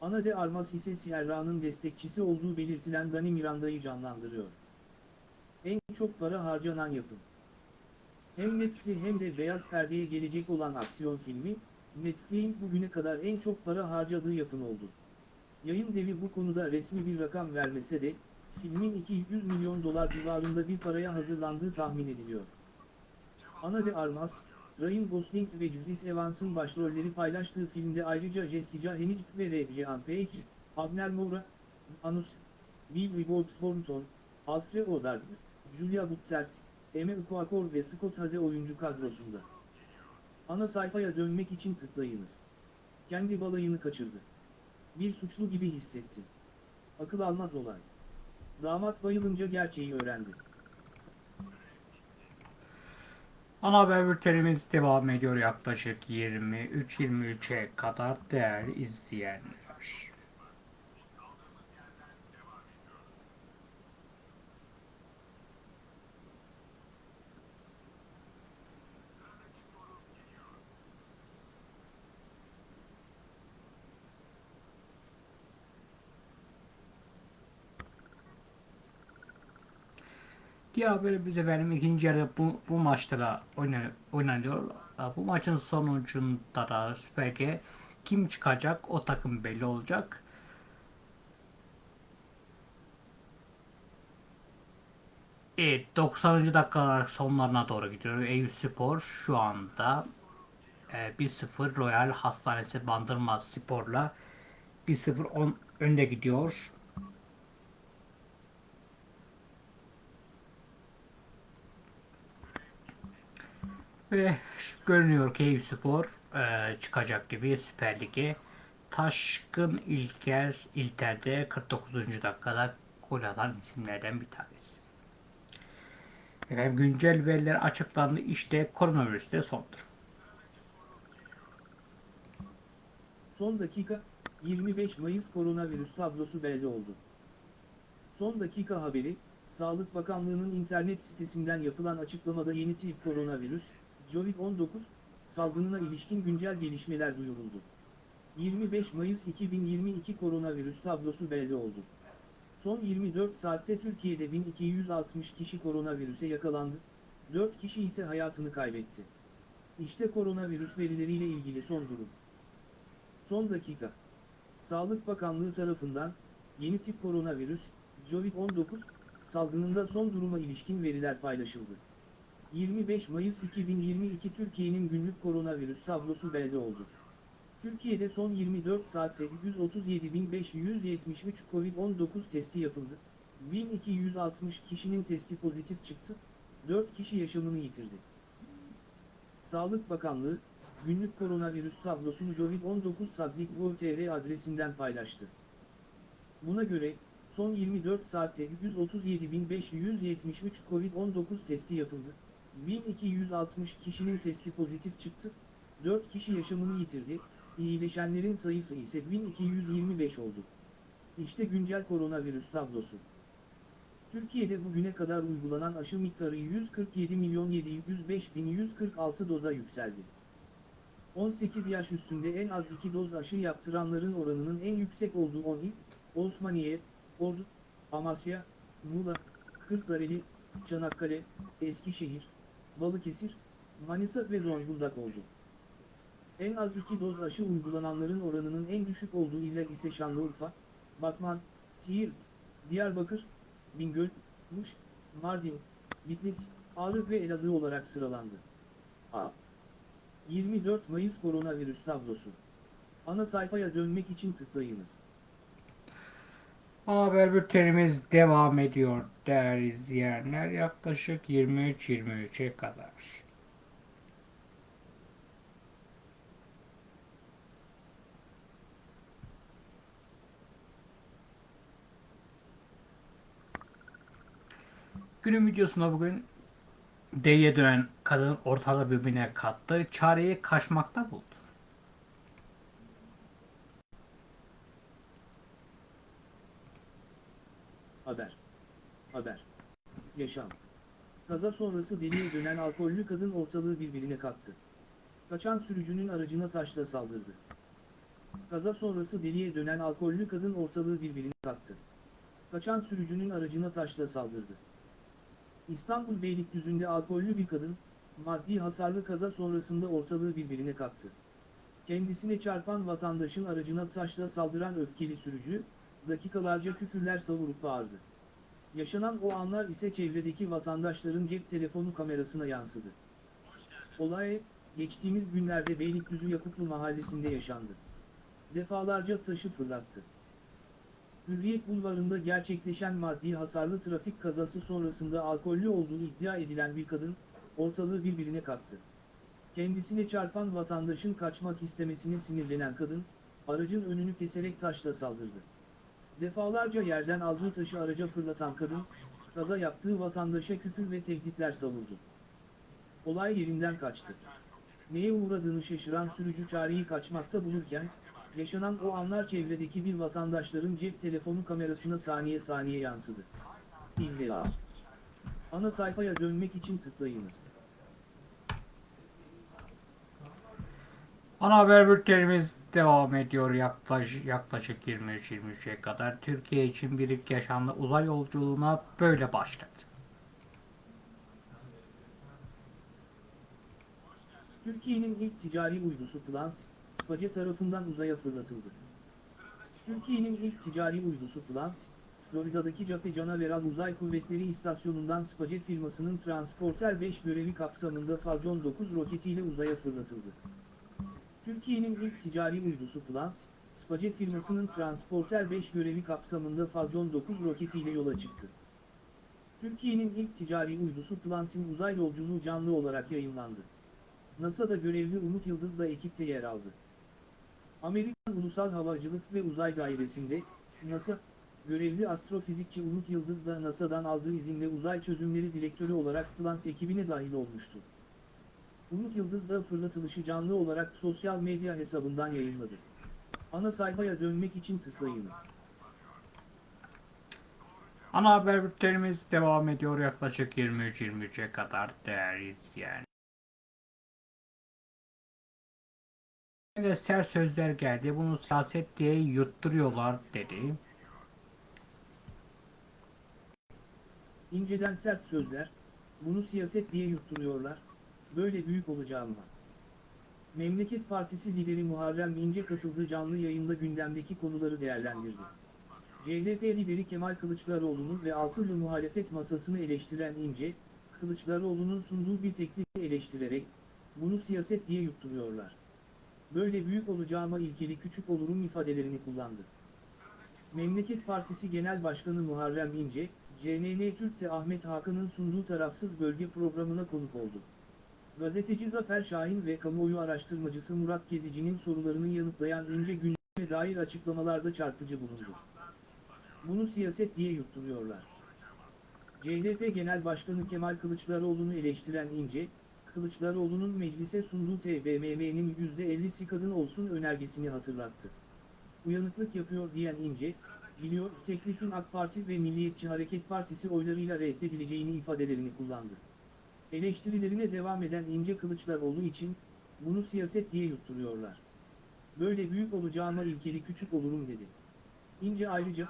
Ana de Armas ise Sierra'nın destekçisi olduğu belirtilen Danny Miranda'yı canlandırıyor. En çok para harcanan yapım. Hem Netflix hem de beyaz perdeye gelecek olan aksiyon filmi, Netflix'in bugüne kadar en çok para harcadığı yapım oldu. Yayın devi bu konuda resmi bir rakam vermese de, filmin 200 milyon dolar civarında bir paraya hazırlandığı tahmin ediliyor. Ana de Armas, Ryan Gosling ve Chris Evans'ın başrolleri paylaştığı filmde ayrıca Jessica Hennig ve Reggie-Ann Page, Abner Moura, Anus, Bill Rebold Thornton, Alfred Odard, Julia Butters, Emma Okuakor ve Scott Haze oyuncu kadrosunda. Ana sayfaya dönmek için tıklayınız. Kendi balayını kaçırdı. Bir suçlu gibi hissetti. Akıl almaz olay. Damat bayılınca gerçeği öğrendi. Ana haber bültenimiz devam ediyor yaklaşık 23-23'e kadar değerli izleyenler. Diğer haberimiz efendim ikinci yarı bu, bu maçta da oyna- oynanıyor. Bu maçın sonucunda da Süper Lig'e kim çıkacak o takım belli olacak. Evet 90. dakikalar sonlarına doğru gidiyor. Eyüp Spor şu anda e, 1-0 Royal Hastanesi Bandırma Spor'la 1-0 on- önde gidiyor. Ve görünüyor ki Eyüp Spor e, çıkacak gibi Süper Lig'e. Taşkın İlker İlter'de 49. dakikada gol atan isimlerden bir tanesi. Efendim güncel veriler açıklandı. İşte koronavirüste son durum. Son dakika, 25 Mayıs koronavirüs tablosu belli oldu. Son dakika haberi, Sağlık Bakanlığı'nın internet sitesinden yapılan açıklamada yeni tip koronavirüs, COVID-19, salgınına ilişkin güncel gelişmeler duyuruldu. 25 Mayıs 2022 koronavirüs tablosu belli oldu. Son 24 saatte Türkiye'de 1260 kişi koronavirüse yakalandı, 4 kişi ise hayatını kaybetti. İşte koronavirüs verileriyle ilgili son durum. Son dakika. Sağlık Bakanlığı tarafından yeni tip koronavirüs, COVID-19 salgınında son duruma ilişkin veriler paylaşıldı. 25 Mayıs 2022 Türkiye'nin günlük koronavirüs tablosu belli oldu. Türkiye'de son 24 saatte 137.573 COVID-19 testi yapıldı. 1260 kişinin testi pozitif çıktı, 4 kişi yaşamını yitirdi. Sağlık Bakanlığı, günlük koronavirüs tablosunu COVID-19 Sablik.gov.tr adresinden paylaştı. Buna göre, son 24 saatte 137.573 COVID-19 testi yapıldı, 1260 kişinin testi pozitif çıktı, 4 kişi yaşamını yitirdi, iyileşenlerin sayısı ise 1225 oldu. İşte güncel koronavirüs tablosu. Türkiye'de bugüne kadar uygulanan aşı miktarı 147 milyon 705 bin 146 doza yükseldi. 18 yaş üstünde en az 2 doz aşı yaptıranların oranının en yüksek olduğu 10 il, Osmaniye, Ordu, Amasya, Muğla, Kırklareli, Çanakkale, Eskişehir, Balıkesir, Manisa ve Zonguldak oldu. En az 2 doz aşı uygulananların oranının en düşük olduğu iller ise Şanlıurfa, Batman, Siirt, Diyarbakır, Bingöl, Muş, Mardin, Bitlis, Ağrı ve Elazığ olarak sıralandı. A. 24 Mayıs Koronavirüs tablosu. Ana sayfaya dönmek için tıklayınız. Haber bültenimiz devam ediyor değerli izleyenler. Yaklaşık 23-23'e kadar. Günün videosunda bugün D'ye dönen kadın ortalığı birbirine kattı. Çareyi kaçmakta buldu. Haber. Haber. Yaşam. Kaza sonrası deliye dönen alkollü kadın ortalığı birbirine kattı. Kaçan sürücünün aracına taşla saldırdı. Kaza sonrası deliye dönen alkollü kadın ortalığı birbirine kattı. Kaçan sürücünün aracına taşla saldırdı. İstanbul Beylikdüzü'nde alkollü bir kadın, maddi hasarlı kaza sonrasında ortalığı birbirine kattı. Kendisine çarpan vatandaşın aracına taşla saldıran öfkeli sürücü, dakikalarca küfürler savurup bağırdı. Yaşanan o anlar ise çevredeki vatandaşların cep telefonu kamerasına yansıdı. Olay, geçtiğimiz günlerde Beylikdüzü Yakuplu mahallesinde yaşandı. Defalarca taşı fırlattı. Hürriyet Bulvarı'nda gerçekleşen maddi hasarlı trafik kazası sonrasında alkollü olduğu iddia edilen bir kadın, ortalığı birbirine kattı. Kendisine çarpan vatandaşın kaçmak istemesine sinirlenen kadın, aracın önünü keserek taşla saldırdı. Defalarca yerden aldığı taşı araca fırlatan kadın, kaza yaptığı vatandaşa küfür ve tehditler savurdu. Olay yerinden kaçtı. Neye uğradığını şaşıran sürücü çareyi kaçmakta bulurken, yaşanan o anlar çevredeki bir vatandaşların cep telefonu kamerasına saniye saniye yansıdı. İlla. Ana sayfaya dönmek için tıklayınız. Ana haber bültenimiz devam ediyor yaklaşık, yaklaşık 23-23'e kadar. Türkiye için bir ilk yaşandı uzay yolculuğuna böyle başladı. Türkiye'nin ilk ticari uydusu Plans, SpaceX tarafından uzaya fırlatıldı. Türkiye'nin ilk ticari uydusu Plans, Florida'daki Cape Canaveral Uzay Kuvvetleri İstasyonu'ndan SpaceX firmasının Transporter 5 görevi kapsamında Falcon 9 roketiyle uzaya fırlatıldı. Türkiye'nin ilk ticari uydusu Plans, SpaceX firmasının Transporter 5 görevi kapsamında Falcon 9 roketiyle yola çıktı. Türkiye'nin ilk ticari uydusu Plans'in uzay yolculuğu canlı olarak yayınlandı. NASA'da görevli Umut Yıldız da ekipte yer aldı. Amerikan Ulusal Havacılık ve Uzay Dairesi'nde, NASA, görevli astrofizikçi Umut Yıldız da NASA'dan aldığı izinle uzay çözümleri direktörü olarak Plans ekibine dahil olmuştu. Umut Yıldız da fırlatılışı canlı olarak sosyal medya hesabından yayınladı. Ana sayfaya dönmek için tıklayınız. Ana haber bültenimiz devam ediyor yaklaşık 23-23'e kadar değerli izleyen. de sert sözler geldi. Bunu siyaset diye yutturuyorlar dedi. İnceden sert sözler, bunu siyaset diye yutturuyorlar, böyle büyük olacağım. Memleket Partisi lideri Muharrem İnce katıldığı canlı yayında gündemdeki konuları değerlendirdi. CHP lideri Kemal Kılıçdaroğlu'nun ve altılı muhalefet masasını eleştiren İnce, Kılıçdaroğlu'nun sunduğu bir teklifi eleştirerek, bunu siyaset diye yutturuyorlar. Böyle büyük olacağıma ilkeli küçük olurum ifadelerini kullandı. Memleket Partisi Genel Başkanı Muharrem İnce, CNN Türk'te Ahmet Hakan'ın sunduğu tarafsız bölge programına konuk oldu. Gazeteci Zafer Şahin ve kamuoyu araştırmacısı Murat Gezici'nin sorularını yanıtlayan İnce gündeme dair açıklamalarda çarpıcı bulundu. Bunu siyaset diye yutturuyorlar. CHP Genel Başkanı Kemal Kılıçdaroğlu'nu eleştiren İnce, Kılıçdaroğlu'nun meclise sunduğu TBMM'nin %50'si kadın olsun önergesini hatırlattı. Uyanıklık yapıyor diyen İnce, biliyor teklifin AK Parti ve Milliyetçi Hareket Partisi oylarıyla reddedileceğini ifadelerini kullandı. Eleştirilerine devam eden İnce Kılıçdaroğlu için, bunu siyaset diye yutturuyorlar. Böyle büyük olacağıma ilkeli küçük olurum dedi. İnce ayrıca,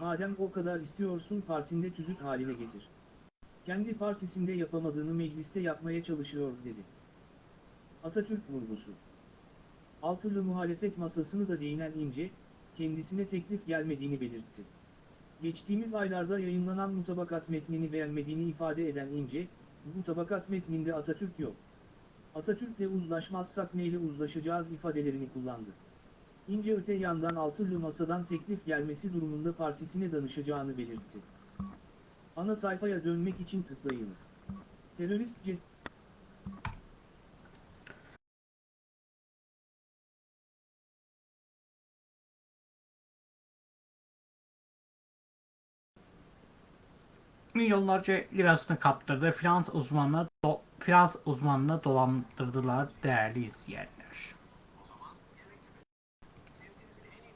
madem o kadar istiyorsun partinde tüzük haline getir. Kendi partisinde yapamadığını mecliste yapmaya çalışıyor dedi. Atatürk vurgusu. Altılı muhalefet masasını da değinen İnce, kendisine teklif gelmediğini belirtti. Geçtiğimiz aylarda yayınlanan mutabakat metnini beğenmediğini ifade eden İnce, mutabakat metninde Atatürk yok. Atatürk'le uzlaşmazsak neyle uzlaşacağız ifadelerini kullandı. İnce öte yandan altılı masadan teklif gelmesi durumunda partisine danışacağını belirtti. Ana sayfaya dönmek için tıklayınız. Terörist ces Milyonlarca lirasını kaptırdı. Finans uzmanına do- finans uzmanına dolandırdılar değerli izleyenler.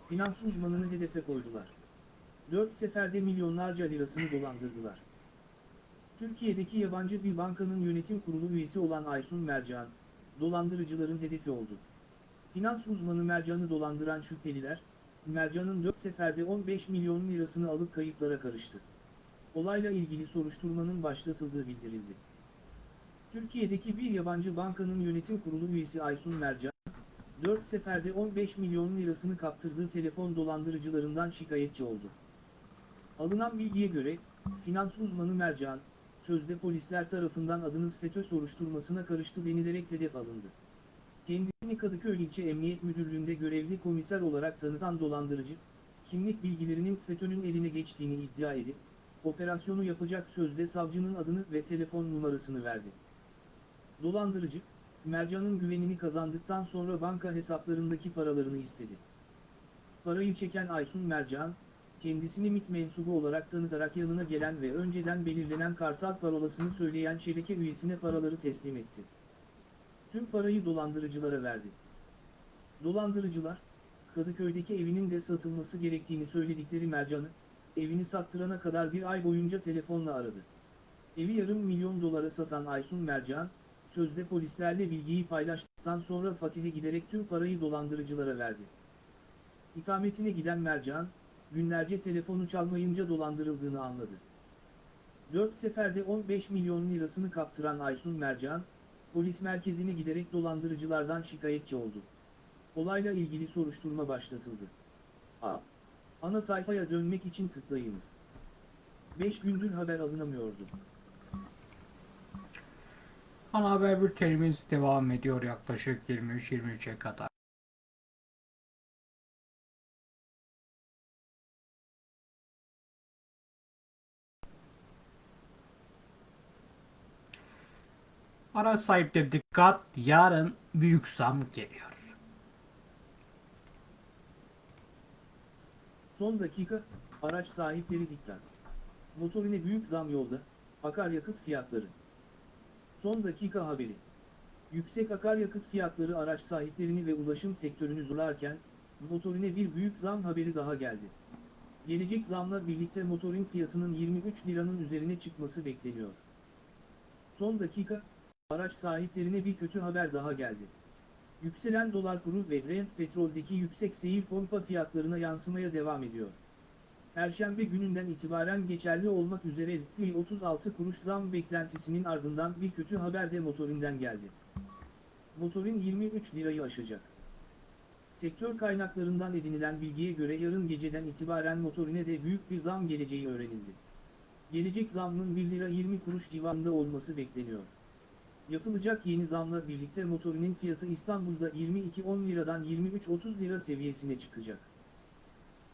finans uzmanını hedefe koydular. Dört seferde milyonlarca lirasını dolandırdılar. Türkiye'deki yabancı bir bankanın yönetim kurulu üyesi olan Aysun Mercan, dolandırıcıların hedefi oldu. Finans uzmanı Mercan'ı dolandıran şüpheliler, Mercan'ın 4 seferde 15 milyon lirasını alıp kayıplara karıştı. Olayla ilgili soruşturmanın başlatıldığı bildirildi. Türkiye'deki bir yabancı bankanın yönetim kurulu üyesi Aysun Mercan, 4 seferde 15 milyon lirasını kaptırdığı telefon dolandırıcılarından şikayetçi oldu. Alınan bilgiye göre, finans uzmanı Mercan, sözde polisler tarafından adınız FETÖ soruşturmasına karıştı denilerek hedef alındı. Kendisini Kadıköy İlçe Emniyet Müdürlüğü'nde görevli komiser olarak tanıtan dolandırıcı, kimlik bilgilerinin FETÖ'nün eline geçtiğini iddia edip, operasyonu yapacak sözde savcının adını ve telefon numarasını verdi. Dolandırıcı, Mercan'ın güvenini kazandıktan sonra banka hesaplarındaki paralarını istedi. Parayı çeken Aysun Mercan, kendisini MİT mensubu olarak tanıtarak yanına gelen ve önceden belirlenen kartal parolasını söyleyen şebeke üyesine paraları teslim etti. Tüm parayı dolandırıcılara verdi. Dolandırıcılar, Kadıköy'deki evinin de satılması gerektiğini söyledikleri Mercan'ı, evini sattırana kadar bir ay boyunca telefonla aradı. Evi yarım milyon dolara satan Aysun Mercan, sözde polislerle bilgiyi paylaştıktan sonra Fatih'e giderek tüm parayı dolandırıcılara verdi. İkametine giden Mercan, günlerce telefonu çalmayınca dolandırıldığını anladı. 4 seferde 15 milyon lirasını kaptıran Aysun Mercan, polis merkezine giderek dolandırıcılardan şikayetçi oldu. Olayla ilgili soruşturma başlatıldı. A. Ana sayfaya dönmek için tıklayınız. 5 gündür haber alınamıyordu. Ana haber bültenimiz devam ediyor yaklaşık 23-23'e kadar. Araç sahipleri dikkat, yarın büyük zam geliyor. Son dakika, araç sahipleri dikkat. Motorine büyük zam yolda, akaryakıt fiyatları. Son dakika haberi. Yüksek akaryakıt fiyatları araç sahiplerini ve ulaşım sektörünü zorlarken, motorine bir büyük zam haberi daha geldi. Gelecek zamla birlikte motorin fiyatının 23 liranın üzerine çıkması bekleniyor. Son dakika, araç sahiplerine bir kötü haber daha geldi. Yükselen dolar kuru ve Brent petroldeki yüksek seyir pompa fiyatlarına yansımaya devam ediyor. Perşembe gününden itibaren geçerli olmak üzere 36 kuruş zam beklentisinin ardından bir kötü haber de motorinden geldi. Motorin 23 lirayı aşacak. Sektör kaynaklarından edinilen bilgiye göre yarın geceden itibaren motorine de büyük bir zam geleceği öğrenildi. Gelecek zamın 1 lira 20 kuruş civarında olması bekleniyor. Yapılacak yeni zamla birlikte motorinin fiyatı İstanbul'da 22-10 liradan 23-30 lira seviyesine çıkacak.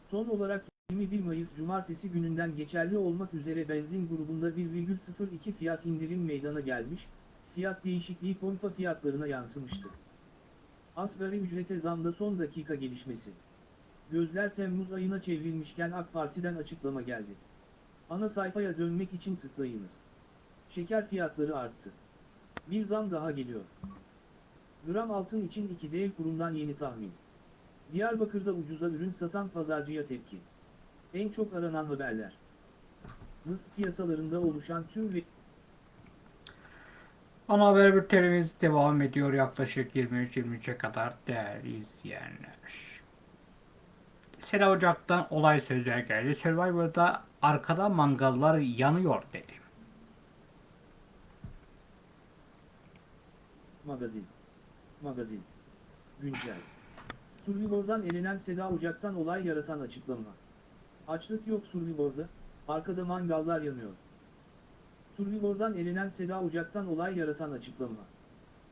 Son olarak 21 Mayıs Cumartesi gününden geçerli olmak üzere benzin grubunda 1,02 fiyat indirim meydana gelmiş, fiyat değişikliği pompa fiyatlarına yansımıştı. Asgari ücrete zamda son dakika gelişmesi. Gözler Temmuz ayına çevrilmişken AK Parti'den açıklama geldi. Ana sayfaya dönmek için tıklayınız. Şeker fiyatları arttı. Bir zam daha geliyor. Gram altın için iki dev kurumdan yeni tahmin. Diyarbakır'da ucuza ürün satan pazarcıya tepki. En çok aranan haberler. NIST piyasalarında oluşan tüm ve Ana haber bültenimiz devam ediyor yaklaşık 23-23'e kadar değerli izleyenler. Sera Ocak'tan olay sözler geldi. Survivor'da arkada mangallar yanıyor dedi. Magazin. Magazin. Güncel. Survivor'dan elenen Seda Ocak'tan olay yaratan açıklama. Açlık yok Survivor'da, arkada mangallar yanıyor. Survivor'dan elenen Seda Ocak'tan olay yaratan açıklama.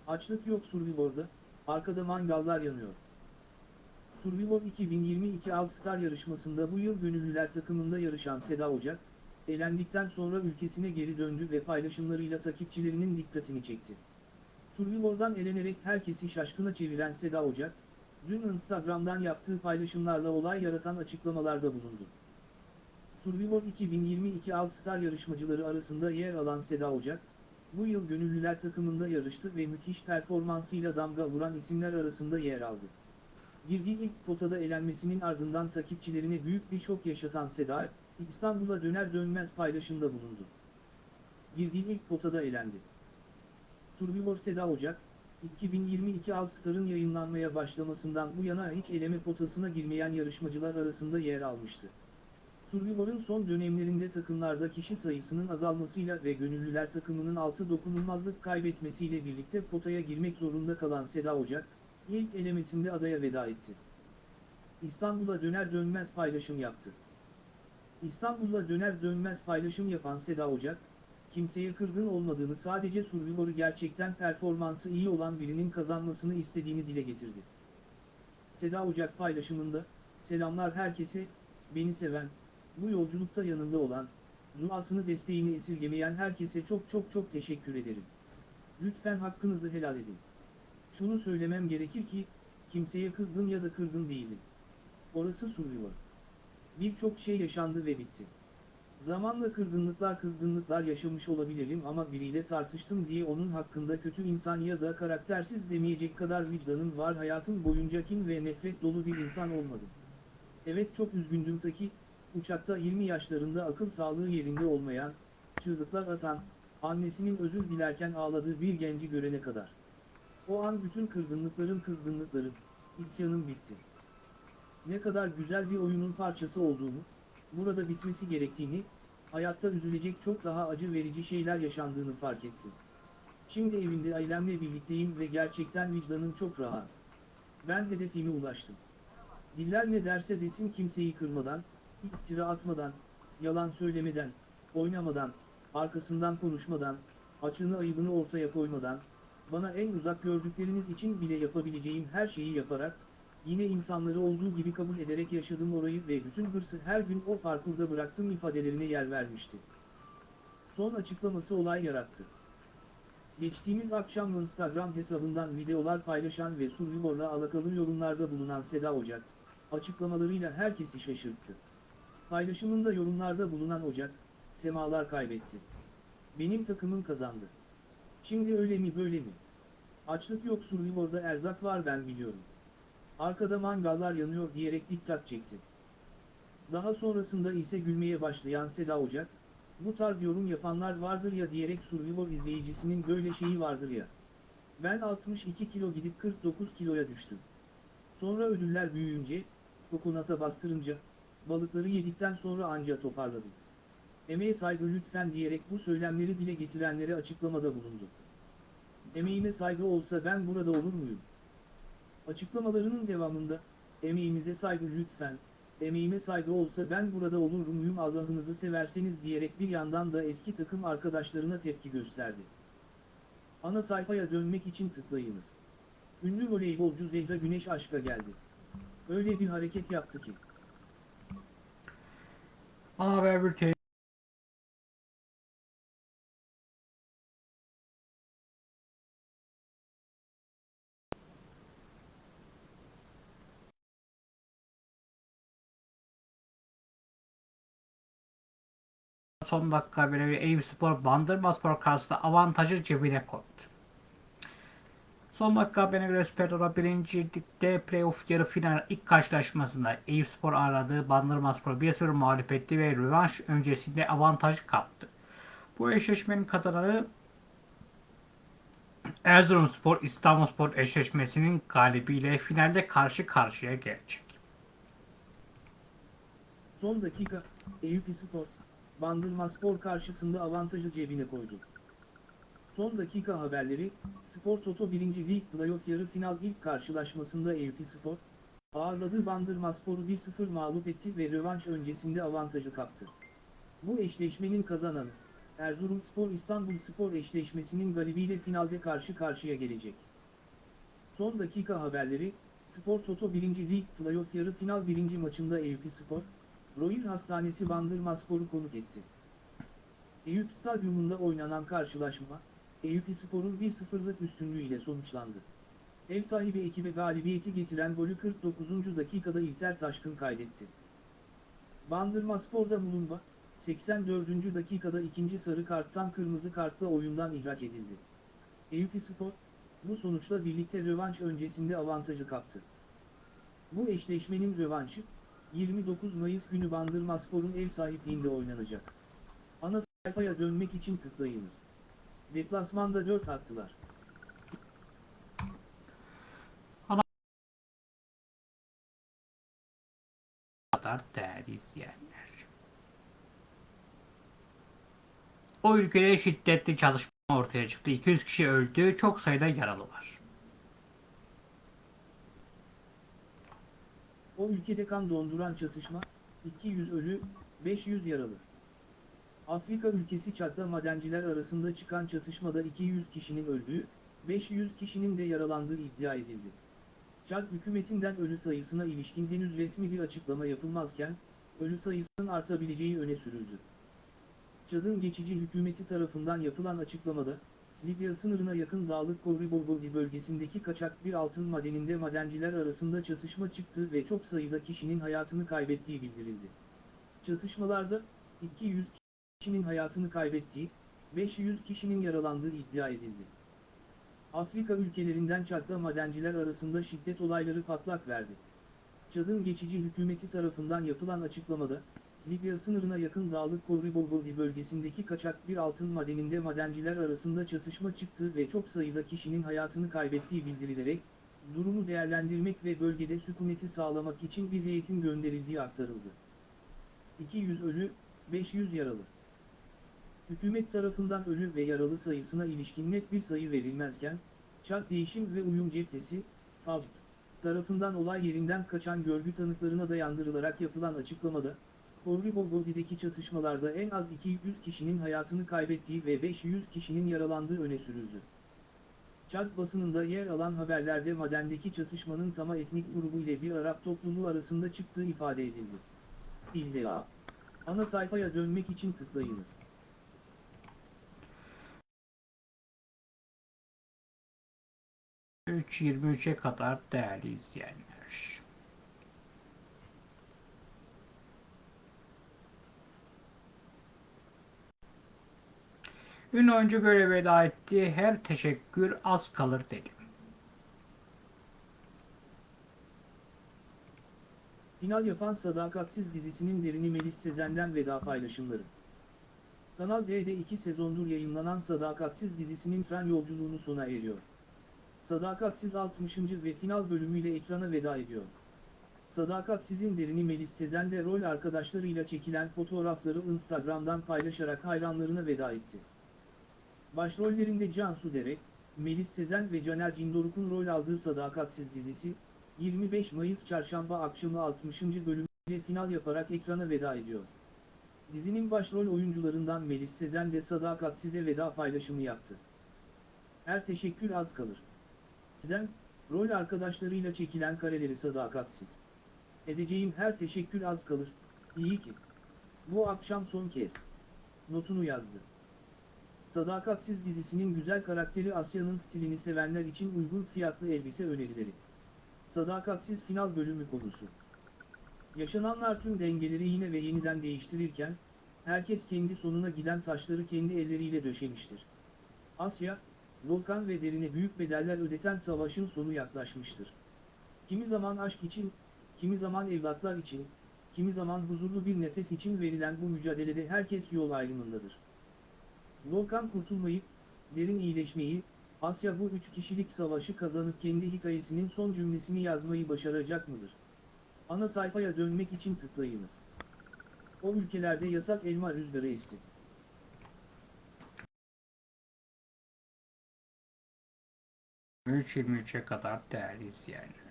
Açlık yok Survivor'da, arkada mangallar yanıyor. Survivor 2022 All Star yarışmasında bu yıl gönüllüler takımında yarışan Seda Ocak, elendikten sonra ülkesine geri döndü ve paylaşımlarıyla takipçilerinin dikkatini çekti. Survivor'dan elenerek herkesi şaşkına çeviren Seda Ocak, dün Instagram'dan yaptığı paylaşımlarla olay yaratan açıklamalarda bulundu. Survivor 2022 All Star yarışmacıları arasında yer alan Seda Ocak, bu yıl gönüllüler takımında yarıştı ve müthiş performansıyla damga vuran isimler arasında yer aldı. Girdiği ilk potada elenmesinin ardından takipçilerine büyük bir şok yaşatan Seda, İstanbul'a döner dönmez paylaşımda bulundu. Girdiği ilk potada elendi. Survivor Seda Ocak, 2022 All Star'ın yayınlanmaya başlamasından bu yana hiç eleme potasına girmeyen yarışmacılar arasında yer almıştı. Survivor'un son dönemlerinde takımlarda kişi sayısının azalmasıyla ve gönüllüler takımının altı dokunulmazlık kaybetmesiyle birlikte potaya girmek zorunda kalan Seda Ocak, ilk elemesinde adaya veda etti. İstanbul'a döner dönmez paylaşım yaptı. İstanbul'a döner dönmez paylaşım yapan Seda Ocak, kimseye kırgın olmadığını sadece Survivor'u gerçekten performansı iyi olan birinin kazanmasını istediğini dile getirdi. Seda Ocak paylaşımında, selamlar herkese, beni seven, bu yolculukta yanımda olan, duasını desteğini esirgemeyen herkese çok çok çok teşekkür ederim. Lütfen hakkınızı helal edin. Şunu söylemem gerekir ki, kimseye kızgın ya da kırgın değilim. Orası Survivor. Birçok şey yaşandı ve bitti. Zamanla kırgınlıklar kızgınlıklar yaşamış olabilirim ama biriyle tartıştım diye onun hakkında kötü insan ya da karaktersiz demeyecek kadar vicdanım var hayatım boyunca kin ve nefret dolu bir insan olmadım. Evet çok üzgündüm ta ki, uçakta 20 yaşlarında akıl sağlığı yerinde olmayan, çığlıklar atan, annesinin özür dilerken ağladığı bir genci görene kadar. O an bütün kırgınlıklarım kızgınlıklarım, isyanım bitti. Ne kadar güzel bir oyunun parçası olduğumu, burada bitmesi gerektiğini, hayatta üzülecek çok daha acı verici şeyler yaşandığını fark ettim. Şimdi evimde ailemle birlikteyim ve gerçekten vicdanım çok rahat. Ben hedefime ulaştım. Diller ne derse desin kimseyi kırmadan, iftira atmadan, yalan söylemeden, oynamadan, arkasından konuşmadan, açığını ayıbını ortaya koymadan, bana en uzak gördükleriniz için bile yapabileceğim her şeyi yaparak, yine insanları olduğu gibi kabul ederek yaşadım orayı ve bütün hırsı her gün o parkurda bıraktım ifadelerine yer vermişti. Son açıklaması olay yarattı. Geçtiğimiz akşam Instagram hesabından videolar paylaşan ve Survivor'la alakalı yorumlarda bulunan Seda Ocak, açıklamalarıyla herkesi şaşırttı. Paylaşımında yorumlarda bulunan Ocak, semalar kaybetti. Benim takımım kazandı. Şimdi öyle mi böyle mi? Açlık yok Survivor'da erzak var ben biliyorum. Arkada mangallar yanıyor diyerek dikkat çekti. Daha sonrasında ise gülmeye başlayan Seda Ocak, bu tarz yorum yapanlar vardır ya diyerek Survivor izleyicisinin böyle şeyi vardır ya. Ben 62 kilo gidip 49 kiloya düştüm. Sonra ödüller büyüyünce, kokonata bastırınca, balıkları yedikten sonra anca toparladım. Emeğe saygı lütfen diyerek bu söylemleri dile getirenlere açıklamada bulundu. Emeğime saygı olsa ben burada olur muyum? Açıklamalarının devamında, emeğimize saygı lütfen, emeğime saygı olsa ben burada olur muyum Allah'ınızı severseniz diyerek bir yandan da eski takım arkadaşlarına tepki gösterdi. Ana sayfaya dönmek için tıklayınız. Ünlü voleybolcu Zehra Güneş aşka geldi. Öyle bir hareket yaptı ki. Ana haber son dakika haberi Eyüp Spor Bandırma Spor karşısında avantajı cebine koydu. Son dakika haberine göre Süper 1. Lig'de playoff yarı final ilk karşılaşmasında Eyüpspor aradığı Bandırmaspor 1-0 mağlup etti ve rövanş öncesinde avantaj kaptı. Bu eşleşmenin kazananı Erzurumspor İstanbulspor eşleşmesinin galibiyle finalde karşı karşıya gelecek. Son dakika, Eyüp Spor, Bandırma Spor karşısında avantajı cebine koydu. Son dakika haberleri, Spor Toto 1. Lig Playoff yarı final ilk karşılaşmasında Eyüp Spor, ağırladığı Bandırma Spor'u 1-0 mağlup etti ve rövanş öncesinde avantajı kaptı. Bu eşleşmenin kazananı, Erzurumspor İstanbulspor eşleşmesinin galibiyle finalde karşı karşıya gelecek. Son dakika haberleri, Spor Toto 1. Lig Playoff yarı final 1. maçında Eyüp Spor, Royal Hastanesi Bandırma Spor'u konuk etti. Eyüp Stadyumunda oynanan karşılaşma, Eyüp Spor'un 1-0'lık üstünlüğüyle sonuçlandı. Ev sahibi ekibe galibiyeti getiren golü 49. dakikada İlter Taşkın kaydetti. Bandırma Spor'da Mulumba, 84. dakikada ikinci sarı karttan kırmızı kartla oyundan ihraç edildi. Eyüp Spor, bu sonuçla birlikte rövanş öncesinde avantajı kaptı. Bu eşleşmenin rövanşı, 29 Mayıs günü Bandırma Spor'un ev sahipliğinde oynanacak. Ana sayfaya dönmek için tıklayınız. Deplasmanda 4 attılar. kadar değerli izleyenler. O ülkede şiddetli çalışma ortaya çıktı. 200 kişi öldü, çok sayıda yaralı var. O ülkede kan donduran çatışma, 200 ölü, 500 yaralı. Afrika ülkesi Çad'da madenciler arasında çıkan çatışmada 200 kişinin öldüğü, 500 kişinin de yaralandığı iddia edildi. Çad hükümetinden ölü sayısına ilişkin henüz resmi bir açıklama yapılmazken, ölü sayısının artabileceği öne sürüldü. Çad'ın geçici hükümeti tarafından yapılan açıklamada, Libya sınırına yakın Dağlık Koribogodi bölgesindeki kaçak bir altın madeninde madenciler arasında çatışma çıktı ve çok sayıda kişinin hayatını kaybettiği bildirildi. Çatışmalarda, 200 kişinin hayatını kaybettiği, 500 kişinin yaralandığı iddia edildi. Afrika ülkelerinden Çad'da madenciler arasında şiddet olayları patlak verdi. Çad'ın geçici hükümeti tarafından yapılan açıklamada, Libya sınırına yakın Dağlık Koribogodi bölgesindeki kaçak bir altın madeninde madenciler arasında çatışma çıktı ve çok sayıda kişinin hayatını kaybettiği bildirilerek, durumu değerlendirmek ve bölgede sükuneti sağlamak için bir heyetin gönderildiği aktarıldı. 200 ölü, 500 yaralı. Hükümet tarafından ölü ve yaralı sayısına ilişkin net bir sayı verilmezken, Çad Değişim ve Uyum Cephesi, FAVD, tarafından olay yerinden kaçan görgü tanıklarına dayandırılarak yapılan açıklamada, Korribogodi'deki çatışmalarda en az 200 kişinin hayatını kaybettiği ve 500 kişinin yaralandığı öne sürüldü. Çad basınında yer alan haberlerde madendeki çatışmanın Tama etnik grubu ile bir Arap topluluğu arasında çıktığı ifade edildi. İlla. Ana sayfaya dönmek için tıklayınız. Üç 23'e kadar değerli izleyenler. Ünlü oyuncu böyle veda etti. Her teşekkür az kalır dedi. Final yapan Sadakatsiz dizisinin derini Melis Sezen'den veda paylaşımları. Kanal D'de 2 sezondur yayınlanan Sadakatsiz dizisinin tren yolculuğunu sona eriyor. Sadakatsiz 60. ve final bölümüyle ekrana veda ediyor. Sadakatsiz'in derini Melis Sezen de rol arkadaşlarıyla çekilen fotoğrafları Instagram'dan paylaşarak hayranlarına veda etti. Başrollerinde Cansu Dere, Melis Sezen ve Caner Cindoruk'un rol aldığı Sadakatsiz dizisi, 25 Mayıs çarşamba akşamı 60. bölümüyle final yaparak ekrana veda ediyor. Dizinin başrol oyuncularından Melis Sezen de Sadakatsiz'e veda paylaşımı yaptı. Her teşekkür az kalır. Sezen, rol arkadaşlarıyla çekilen kareleri sadakatsiz. Edeceğim her teşekkür az kalır, iyi ki. Bu akşam son kez. Notunu yazdı. Sadakatsiz dizisinin güzel karakteri Asya'nın stilini sevenler için uygun fiyatlı elbise önerileri. Sadakatsiz final bölümü konusu. Yaşananlar tüm dengeleri yine ve yeniden değiştirirken, herkes kendi sonuna giden taşları kendi elleriyle döşemiştir. Asya, Volkan ve Derin'e büyük bedeller ödeten savaşın sonu yaklaşmıştır. Kimi zaman aşk için, kimi zaman evlatlar için, kimi zaman huzurlu bir nefes için verilen bu mücadelede herkes yol ayrımındadır. Volkan kurtulmayı, Derin iyileşmeyi, Asya bu üç kişilik savaşı kazanıp kendi hikayesinin son cümlesini yazmayı başaracak mıdır? Ana sayfaya dönmek için tıklayınız. O ülkelerde yasak elma rüzgarı esti. ...23-23'e kadar değerli izleyenler.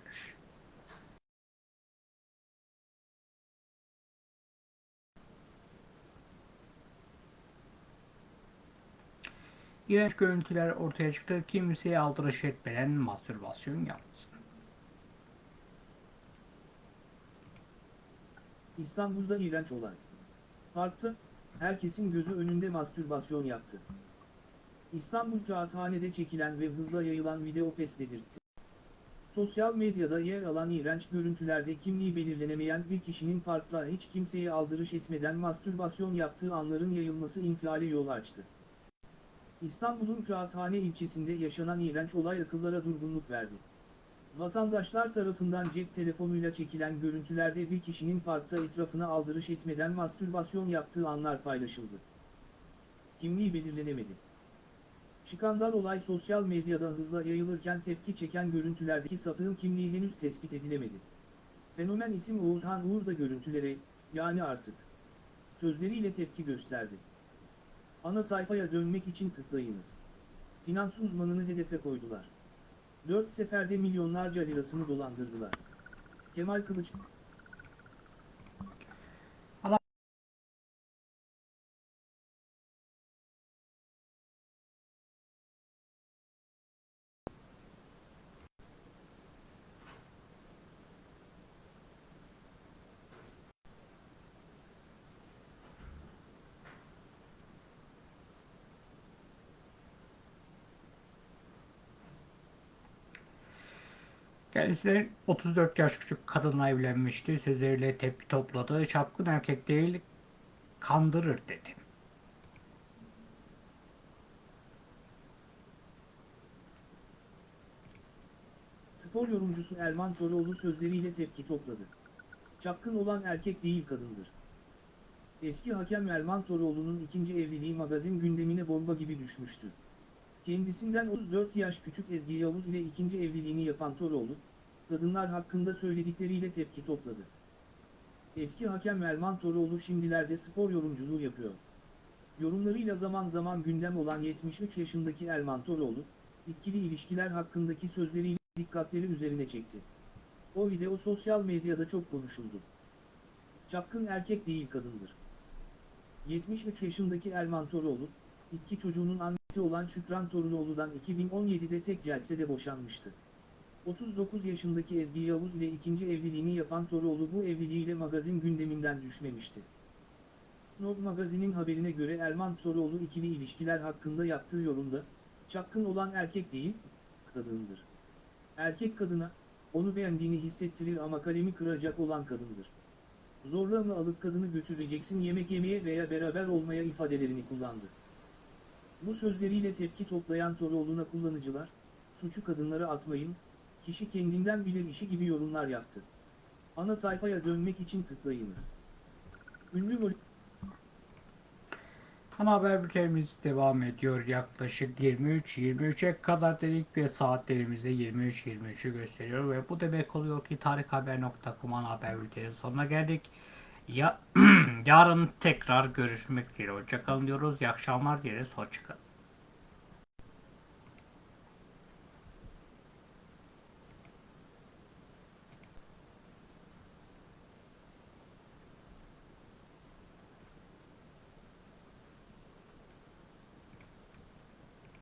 İğrenç görüntüler ortaya çıktı. Kimseye aldırış etmeden mastürbasyon yapsın. İstanbul'da iğrenç olay. Parkta, herkesin gözü önünde mastürbasyon yaptı. İstanbul Kağıthane'de çekilen ve hızla yayılan video pes dedirtti. Sosyal medyada yer alan iğrenç görüntülerde kimliği belirlenemeyen bir kişinin parkta hiç kimseye aldırış etmeden mastürbasyon yaptığı anların yayılması infiale yol açtı. İstanbul'un Kağıthane ilçesinde yaşanan iğrenç olay akıllara durgunluk verdi. Vatandaşlar tarafından cep telefonuyla çekilen görüntülerde bir kişinin parkta etrafına aldırış etmeden mastürbasyon yaptığı anlar paylaşıldı. Kimliği belirlenemedi. Şikandal olay sosyal medyada hızla yayılırken tepki çeken görüntülerdeki sapığın kimliği henüz tespit edilemedi. Fenomen isim Oğuzhan Uğur da görüntülere, yani artık, sözleriyle tepki gösterdi. Ana sayfaya dönmek için tıklayınız. Finans uzmanını hedefe koydular. Dört seferde milyonlarca lirasını dolandırdılar. Kemal Kılıç, Kendisi 34 yaş küçük kadınla evlenmişti. Sözleriyle tepki topladı. Çapkın erkek değil, kandırır dedi. spor yorumcusu Erman Toroğlu sözleriyle tepki topladı. Çapkın olan erkek değil kadındır. Eski hakem Erman Toroğlu'nun ikinci evliliği magazin gündemine bomba gibi düşmüştü. Kendisinden 34 yaş küçük Ezgi Yavuz ile ikinci evliliğini yapan Toroğlu, kadınlar hakkında söyledikleriyle tepki topladı. Eski hakem Erman Toroğlu şimdilerde spor yorumculuğu yapıyor. Yorumlarıyla zaman zaman gündem olan 73 yaşındaki Erman Toroğlu, ikili ilişkiler hakkındaki sözleriyle dikkatleri üzerine çekti. O video sosyal medyada çok konuşuldu. Çapkın erkek değil kadındır. 73 yaşındaki Erman Toroğlu, iki çocuğunun annesi olan Şükran Torunoğlu'dan 2017'de tek celsede boşanmıştı. 39 yaşındaki Ezgi Yavuz ile ikinci evliliğini yapan Toroğlu bu evliliğiyle magazin gündeminden düşmemişti. Snob magazinin haberine göre Erman Toroğlu ikili ilişkiler hakkında yaptığı yorumda, çapkın olan erkek değil, kadındır. Erkek kadına, onu beğendiğini hissettirir ama kalemi kıracak olan kadındır. Zorla mı alıp kadını götüreceksin yemek yemeye veya beraber olmaya ifadelerini kullandı. Bu sözleriyle tepki toplayan Toroğlu'na kullanıcılar, suçu kadınlara atmayın, kişi kendinden bilir işi gibi yorumlar yaptı. Ana sayfaya dönmek için tıklayınız. Ünlü vol Ana haber bültenimiz devam ediyor. Yaklaşık 23-23'e kadar dedik ve saatlerimizde 23-23'ü gösteriyor ve bu demek oluyor ki tarikhaber.com ana haber bültenin sonuna geldik. Ya, yarın tekrar görüşmek dileğiyle. Hoşçakalın diyoruz. İyi akşamlar dileriz. Hoşçakalın.